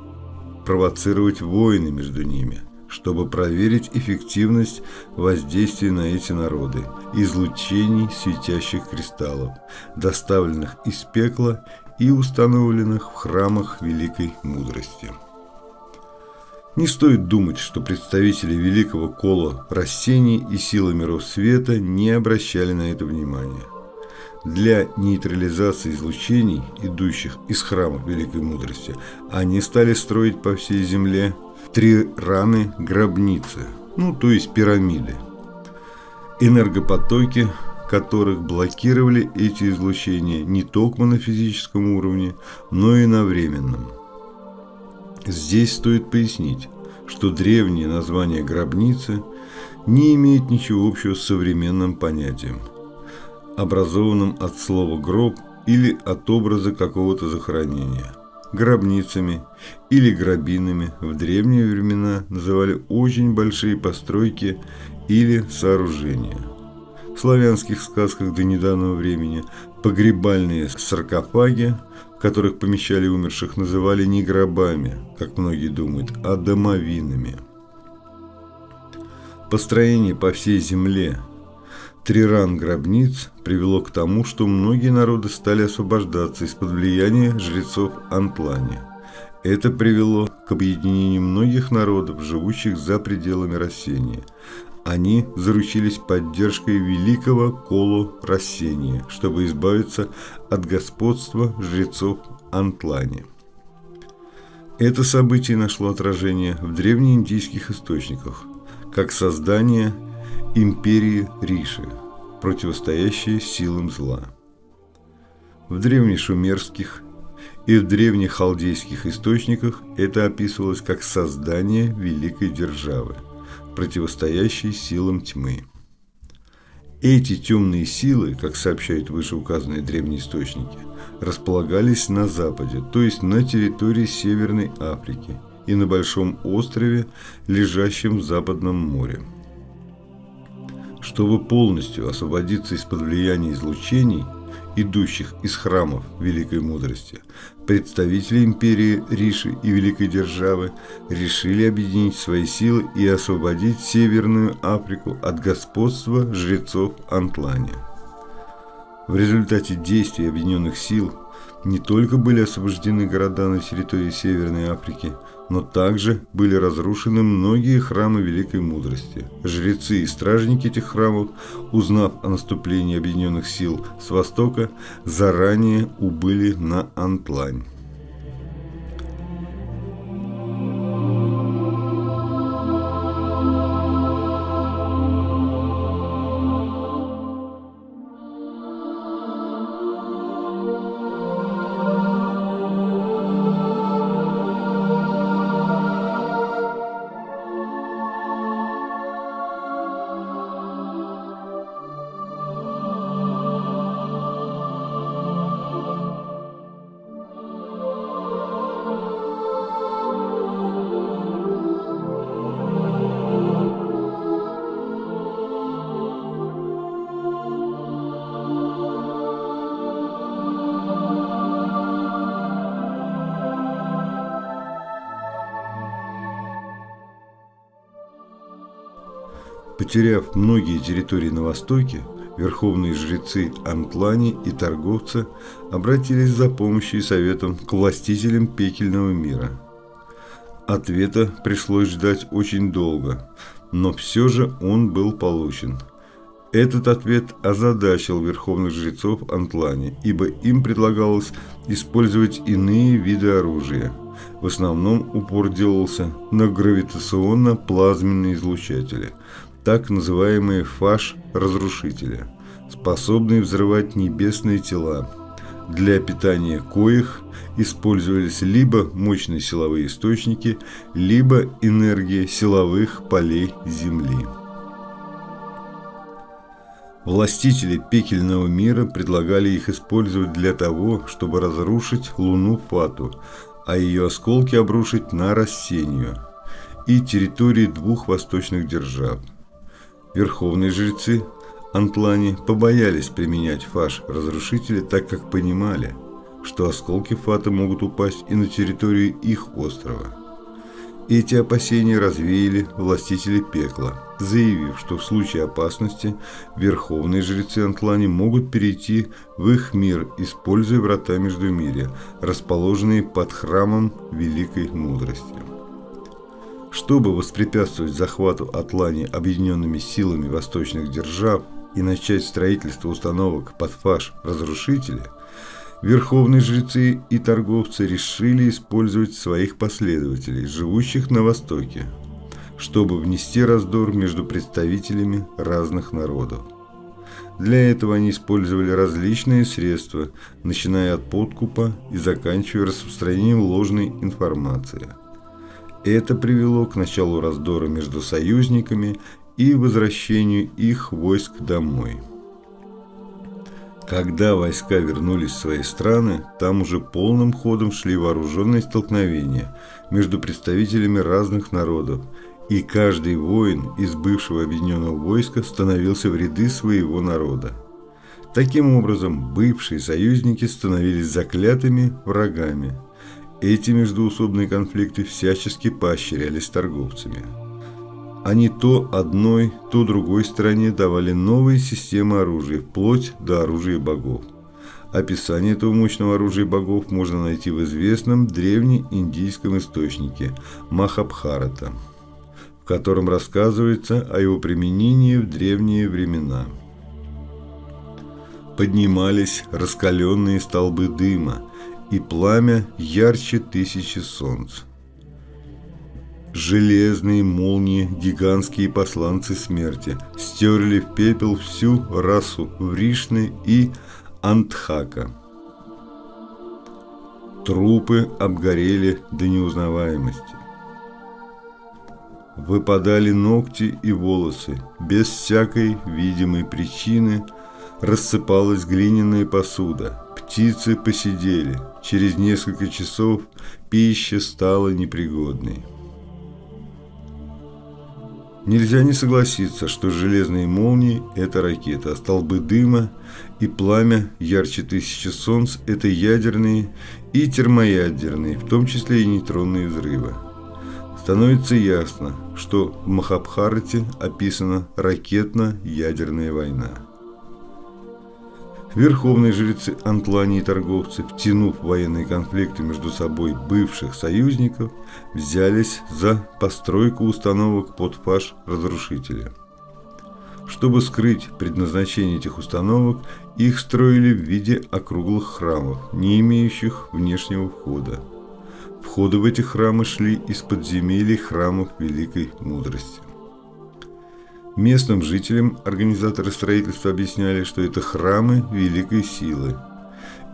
провоцировать войны между ними, чтобы проверить эффективность воздействия на эти народы, излучений светящих кристаллов, доставленных из пекла и установленных в храмах великой мудрости. Не стоит думать, что представители великого кола растений и силы миров света не обращали на это внимания. Для нейтрализации излучений, идущих из храмов великой мудрости, они стали строить по всей земле три раны гробницы, ну то есть пирамиды. Энергопотоки которых блокировали эти излучения не только на физическом уровне, но и на временном. Здесь стоит пояснить, что древнее название гробницы не имеет ничего общего с современным понятием, образованным от слова «гроб» или от образа какого-то захоронения. Гробницами или гробинами в древние времена называли очень большие постройки или сооружения – в славянских сказках до недавнего времени погребальные саркофаги, в которых помещали умерших, называли не гробами, как многие думают, а домовинами. Построение по всей земле триран гробниц привело к тому, что многие народы стали освобождаться из-под влияния жрецов Антлани. Это привело к объединению многих народов, живущих за пределами Рассения. Они заручились поддержкой великого Колу Рассения, чтобы избавиться от господства жрецов Антлани. Это событие нашло отражение в древнеиндийских источниках, как создание империи Риши, противостоящей силам зла. В древнешумерских и в древних халдейских источниках это описывалось как создание великой державы, противостоящей силам тьмы. Эти темные силы, как сообщают вышеуказанные древние источники, располагались на западе, то есть на территории Северной Африки и на большом острове, лежащем в Западном море. Чтобы полностью освободиться из-под влияния излучений, идущих из храмов Великой Мудрости, представители империи Риши и Великой Державы решили объединить свои силы и освободить Северную Африку от господства жрецов Антлани. В результате действий объединенных сил не только были освобождены города на территории Северной Африки, но также были разрушены многие храмы Великой Мудрости. Жрецы и стражники этих храмов, узнав о наступлении объединенных сил с востока, заранее убыли на Антлань. Потеряв многие территории на востоке, верховные жрецы Антлани и торговцы обратились за помощью и советом к властителям пекельного мира. Ответа пришлось ждать очень долго, но все же он был получен. Этот ответ озадачил верховных жрецов Антлани, ибо им предлагалось использовать иные виды оружия. В основном упор делался на гравитационно-плазменные излучатели – так называемые фаш-разрушители, способные взрывать небесные тела. Для питания коих использовались либо мощные силовые источники, либо энергия силовых полей Земли. Властители пекельного мира предлагали их использовать для того, чтобы разрушить Луну Фату, а ее осколки обрушить на Рассению и территории двух восточных держав – Верховные жрецы Антлани побоялись применять фаш разрушителя, так как понимали, что осколки фата могут упасть и на территорию их острова. Эти опасения развеяли властители пекла, заявив, что в случае опасности верховные жрецы Антлани могут перейти в их мир, используя врата Междумирья, расположенные под храмом Великой Мудрости. Чтобы воспрепятствовать захвату Атлани объединенными силами восточных держав и начать строительство установок под фаш разрушителя, верховные жрецы и торговцы решили использовать своих последователей, живущих на Востоке, чтобы внести раздор между представителями разных народов. Для этого они использовали различные средства, начиная от подкупа и заканчивая распространением ложной информации – это привело к началу раздора между союзниками и возвращению их войск домой. Когда войска вернулись в свои страны, там уже полным ходом шли вооруженные столкновения между представителями разных народов, и каждый воин из бывшего объединенного войска становился в ряды своего народа. Таким образом, бывшие союзники становились заклятыми врагами – эти междуусобные конфликты всячески поощрялись торговцами. Они то одной, то другой стороне давали новые системы оружия, вплоть до оружия богов. Описание этого мощного оружия богов можно найти в известном древнеиндийском источнике Махабхарата, в котором рассказывается о его применении в древние времена. Поднимались раскаленные столбы дыма, и пламя ярче тысячи солнц. Железные молнии, гигантские посланцы смерти, стерли в пепел всю расу Вришны и Антхака. Трупы обгорели до неузнаваемости. Выпадали ногти и волосы, без всякой видимой причины рассыпалась глиняная посуда, птицы посидели, через несколько часов пища стала непригодной. Нельзя не согласиться, что железные молнии – это ракета, а столбы дыма и пламя ярче тысячи солнц – это ядерные и термоядерные, в том числе и нейтронные взрывы. Становится ясно, что в Махабхарате описана ракетно-ядерная война. Верховные жрецы Антлани и торговцы, втянув военные конфликты между собой бывших союзников, взялись за постройку установок под фаш разрушителя. Чтобы скрыть предназначение этих установок, их строили в виде округлых храмов, не имеющих внешнего входа. Входы в эти храмы шли из подземелий храмов Великой Мудрости. Местным жителям организаторы строительства объясняли, что это храмы великой силы,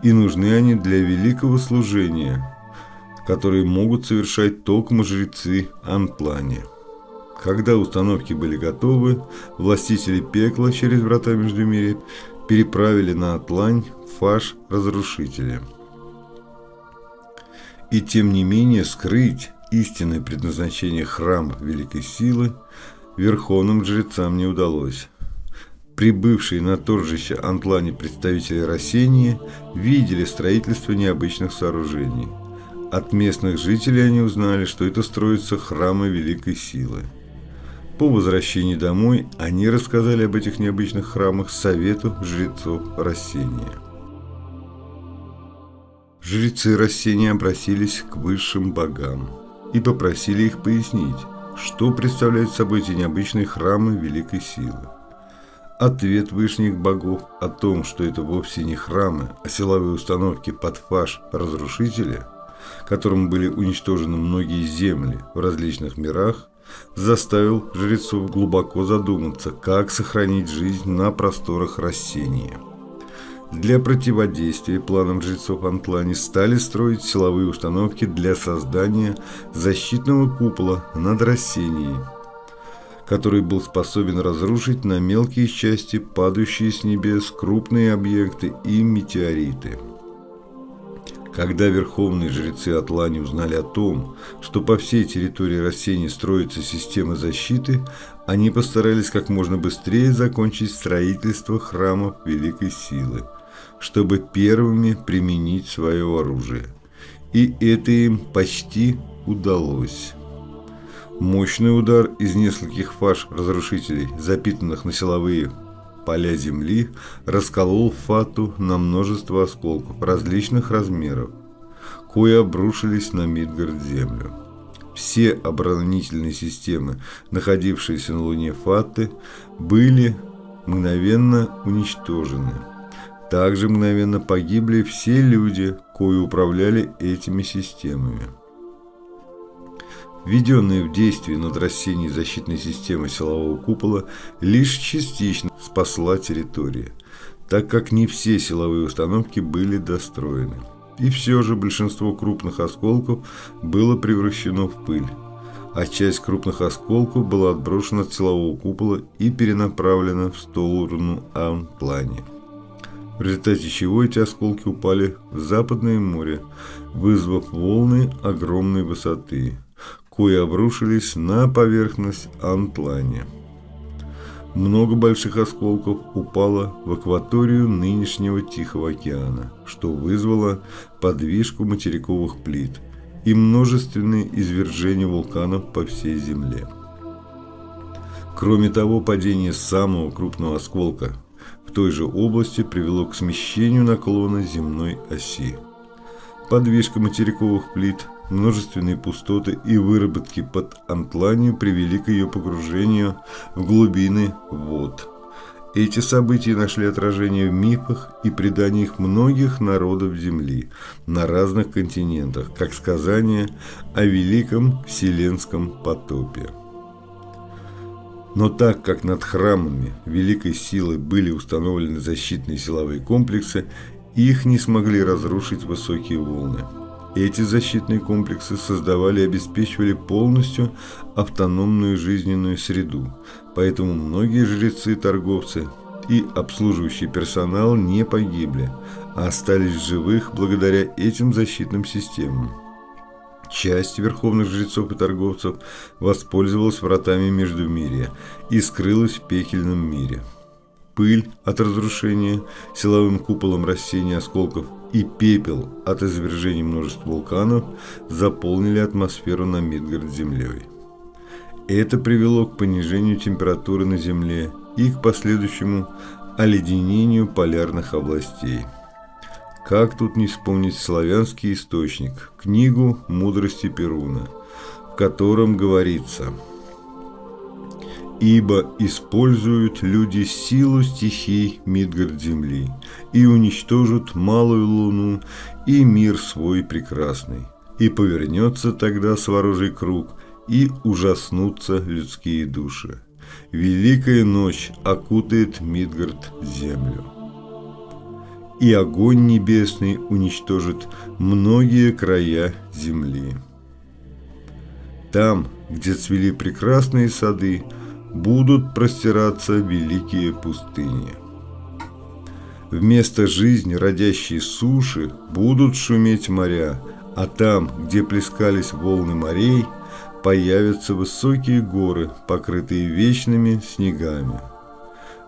и нужны они для великого служения, которые могут совершать только жрецы Анплане. Когда установки были готовы, властители пекла через врата Междумирья переправили на Атлань фаш разрушителя. И тем не менее скрыть истинное предназначение храма великой силы верховным жрецам не удалось. Прибывшие на торжище Антлане представители Рассении видели строительство необычных сооружений. От местных жителей они узнали, что это строятся храмы Великой Силы. По возвращении домой они рассказали об этих необычных храмах совету жрецов Рассения. Жрецы Рассения обратились к высшим богам и попросили их пояснить, что представляют собой эти необычные храмы великой силы? Ответ вышних богов о том, что это вовсе не храмы, а силовые установки под фаш разрушителя, которым были уничтожены многие земли в различных мирах, заставил жрецов глубоко задуматься, как сохранить жизнь на просторах растения. Для противодействия планам жрецов Антлани стали строить силовые установки для создания защитного купола над Рассенией, который был способен разрушить на мелкие части падающие с небес крупные объекты и метеориты. Когда верховные жрецы Атлани узнали о том, что по всей территории Рассении строится система защиты, они постарались как можно быстрее закончить строительство храмов Великой Силы – чтобы первыми применить свое оружие. И это им почти удалось. Мощный удар из нескольких фаш разрушителей, запитанных на силовые поля земли, расколол фату на множество осколков различных размеров, кои обрушились на Мидгард землю. Все оборонительные системы, находившиеся на Луне Фаты, были мгновенно уничтожены. Также мгновенно погибли все люди, кои управляли этими системами. Введенная в действие над Россией защитной системы силового купола лишь частично спасла территорию, так как не все силовые установки были достроены. И все же большинство крупных осколков было превращено в пыль, а часть крупных осколков была отброшена от силового купола и перенаправлена в сторону Ан-плане в результате чего эти осколки упали в Западное море, вызвав волны огромной высоты, кои обрушились на поверхность Антлани. Много больших осколков упало в акваторию нынешнего Тихого океана, что вызвало подвижку материковых плит и множественные извержения вулканов по всей Земле. Кроме того, падение самого крупного осколка той же области привело к смещению наклона земной оси. Подвижка материковых плит, множественные пустоты и выработки под антланию привели к ее погружению в глубины вод. Эти события нашли отражение в мифах и преданиях многих народов Земли на разных континентах, как сказание о великом вселенском потопе. Но так как над храмами великой силы были установлены защитные силовые комплексы, их не смогли разрушить высокие волны. Эти защитные комплексы создавали и обеспечивали полностью автономную жизненную среду, поэтому многие жрецы торговцы и обслуживающий персонал не погибли, а остались живых благодаря этим защитным системам. Часть верховных жрецов и торговцев воспользовалась вратами Междумирья и скрылась в пекельном мире. Пыль от разрушения силовым куполом растений осколков и пепел от извержений множества вулканов заполнили атмосферу на Мидгард землей. Это привело к понижению температуры на Земле и к последующему оледенению полярных областей. Как тут не вспомнить славянский источник, книгу «Мудрости Перуна», в котором говорится «Ибо используют люди силу стихий Мидгард земли и уничтожат малую луну и мир свой прекрасный, и повернется тогда сворожий круг, и ужаснутся людские души. Великая ночь окутает Мидгард землю» и огонь небесный уничтожит многие края земли. Там, где цвели прекрасные сады, будут простираться великие пустыни. Вместо жизни родящей суши будут шуметь моря, а там, где плескались волны морей, появятся высокие горы, покрытые вечными снегами.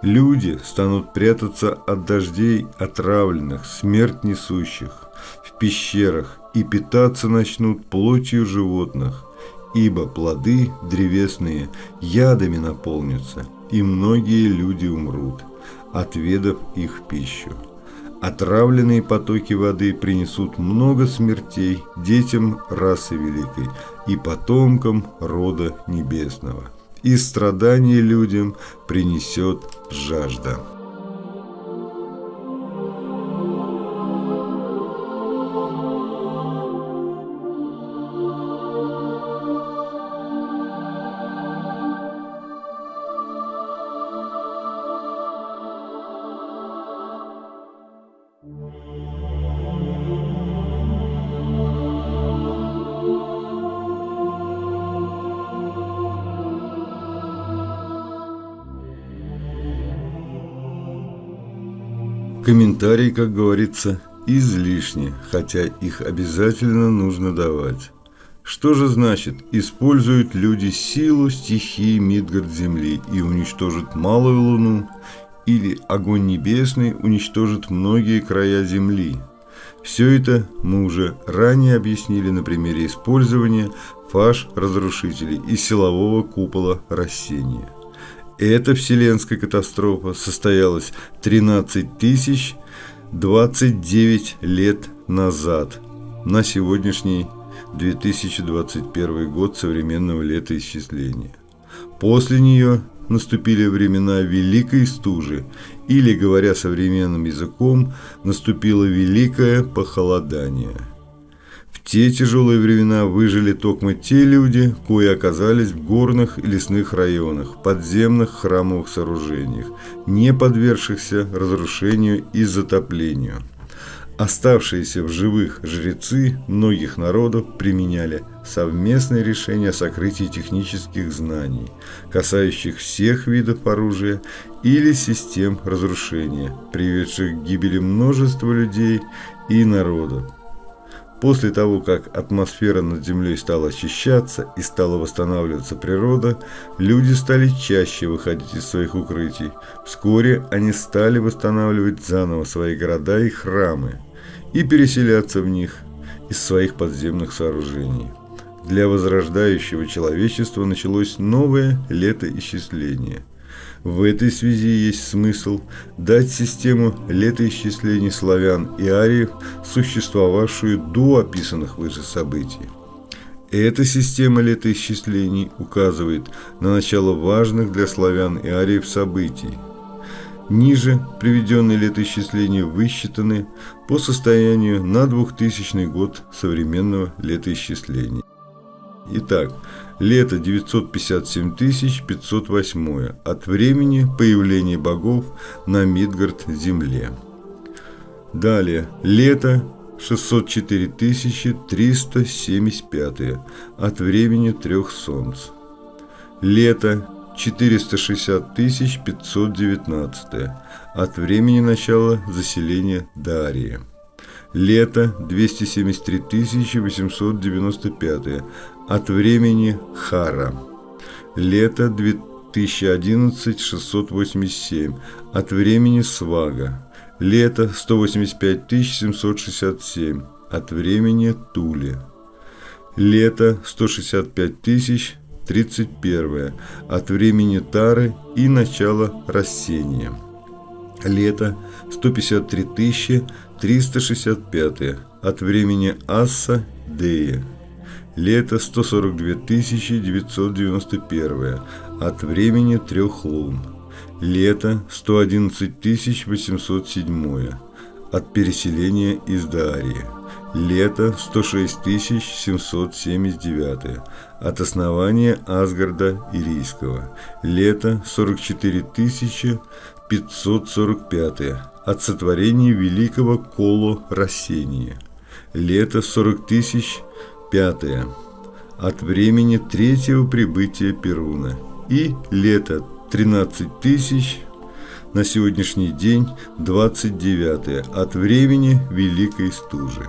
Люди станут прятаться от дождей отравленных, смерть несущих, в пещерах и питаться начнут плотью животных, ибо плоды древесные ядами наполнятся, и многие люди умрут, отведав их пищу. Отравленные потоки воды принесут много смертей детям расы великой и потомкам рода небесного и страдания людям принесет жажда. Комментарий, как говорится, излишни, хотя их обязательно нужно давать. Что же значит «используют люди силу стихии Мидгард Земли и уничтожат малую луну» или «огонь небесный уничтожит многие края Земли»? Все это мы уже ранее объяснили на примере использования фаш-разрушителей и силового купола растения. Эта вселенская катастрофа состоялась 13 тысяч 29 лет назад, на сегодняшний 2021 год современного летоисчисления. После нее наступили времена Великой Стужи, или, говоря современным языком, наступило Великое Похолодание – те тяжелые времена выжили только те люди, кои оказались в горных и лесных районах, подземных храмовых сооружениях, не подвергшихся разрушению и затоплению. Оставшиеся в живых жрецы многих народов применяли совместные решения о сокрытии технических знаний, касающих всех видов оружия или систем разрушения, приведших к гибели множества людей и народов. После того, как атмосфера над Землей стала очищаться и стала восстанавливаться природа, люди стали чаще выходить из своих укрытий. Вскоре они стали восстанавливать заново свои города и храмы и переселяться в них из своих подземных сооружений. для возрождающего человечества началось новое летоисчисление. В этой связи есть смысл дать систему летоисчислений славян и ариев, существовавшую до описанных выше событий. Эта система летоисчислений указывает на начало важных для славян и ариев событий. Ниже приведенные летоисчисления высчитаны по состоянию на 2000 год современного летоисчисления. Итак, лето 957 508 от времени появления богов на Мидгард-земле. Далее, лето 604 375 от времени трех солнц. Лето 460 519 от времени начала заселения Дария. Лето 273 895 от времени Хара. Лето 2011 687 от времени Свага. Лето 185 767 от времени Тули. Лето 165 тысяч 31 от времени Тары и начала рассения. Лето 153 тысячи 365 от времени Асса Дея. Лето 142 991 от времени трех лун. Лето 111 807 от переселения из Дарии. Лето 106 779 от основания Асгарда Ирийского. Лето 44 545 от сотворения великого Коло Рассения. Лето 40 тысяч пятое от времени третьего прибытия Перуна. И лето 13 тысяч на сегодняшний день 29 от времени Великой Стужи.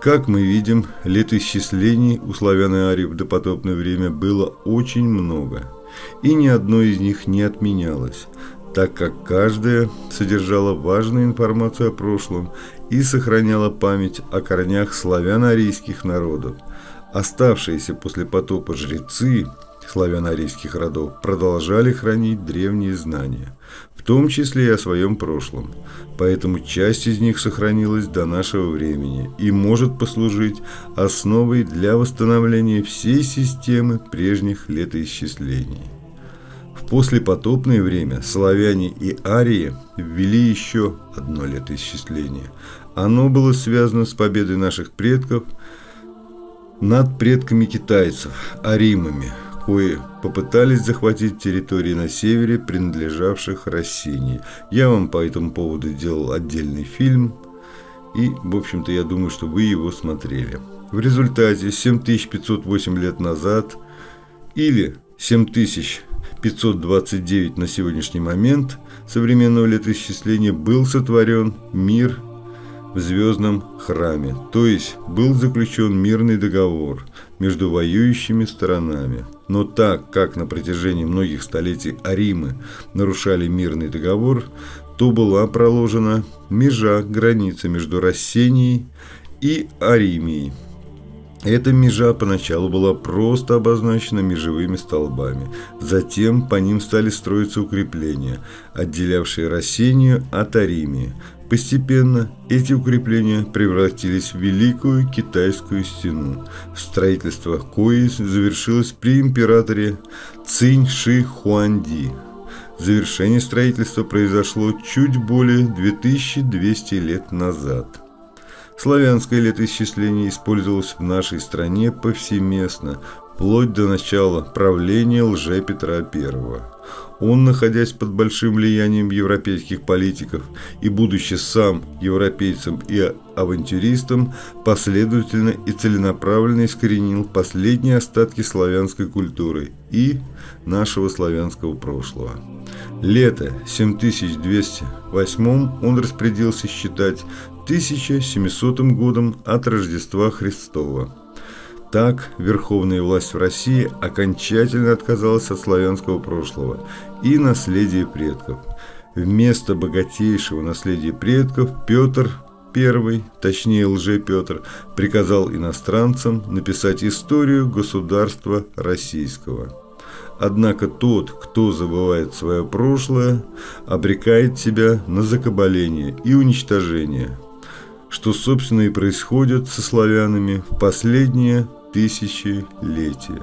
Как мы видим, летоисчислений у славян и ариев в допотопное время было очень много, и ни одно из них не отменялось, так как каждая содержала важную информацию о прошлом и сохраняла память о корнях славяно-арийских народов. Оставшиеся после потопа жрецы славяно-арийских родов продолжали хранить древние знания, в том числе и о своем прошлом. Поэтому часть из них сохранилась до нашего времени и может послужить основой для восстановления всей системы прежних летоисчислений послепотопное время славяне и арии ввели еще одно летоисчисление. Оно было связано с победой наших предков над предками китайцев, аримами, кои попытались захватить территории на севере, принадлежавших России. Я вам по этому поводу делал отдельный фильм, и, в общем-то, я думаю, что вы его смотрели. В результате 7508 лет назад или 7000 529 на сегодняшний момент современного летоисчисления был сотворен мир в звездном храме, то есть был заключен мирный договор между воюющими сторонами. Но так как на протяжении многих столетий Аримы нарушали мирный договор, то была проложена межа границы между Рассенией и Аримией. Эта межа поначалу была просто обозначена межевыми столбами. Затем по ним стали строиться укрепления, отделявшие Рассению от Аримии. Постепенно эти укрепления превратились в Великую Китайскую стену, строительство кои завершилось при императоре Цинь Ши Хуанди. Завершение строительства произошло чуть более 2200 лет назад. Славянское летоисчисление использовалось в нашей стране повсеместно, вплоть до начала правления лже Петра I. Он, находясь под большим влиянием европейских политиков и будучи сам европейцем и авантюристом, последовательно и целенаправленно искоренил последние остатки славянской культуры и нашего славянского прошлого. Лето 7208 он распорядился считать 1700 годом от Рождества Христова. Так, верховная власть в России окончательно отказалась от славянского прошлого и наследия предков. Вместо богатейшего наследия предков Петр I, точнее лже-Петр, приказал иностранцам написать историю государства российского. Однако тот, кто забывает свое прошлое, обрекает себя на закабаление и уничтожение, что, собственно, и происходит со славянами в последние тысячелетия.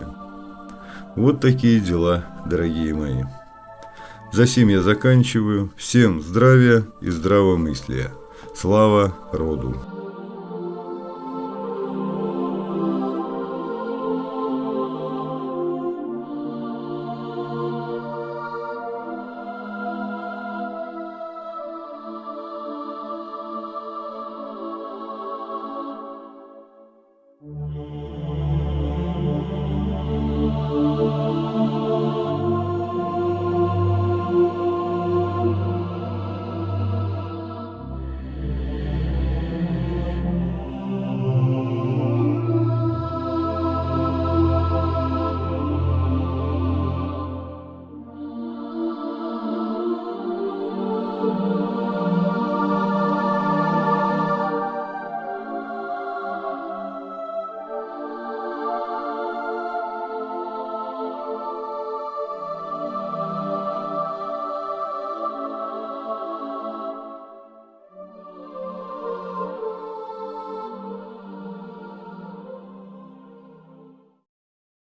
Вот такие дела, дорогие мои. За сим я заканчиваю. Всем здравия и здравомыслия. Слава роду!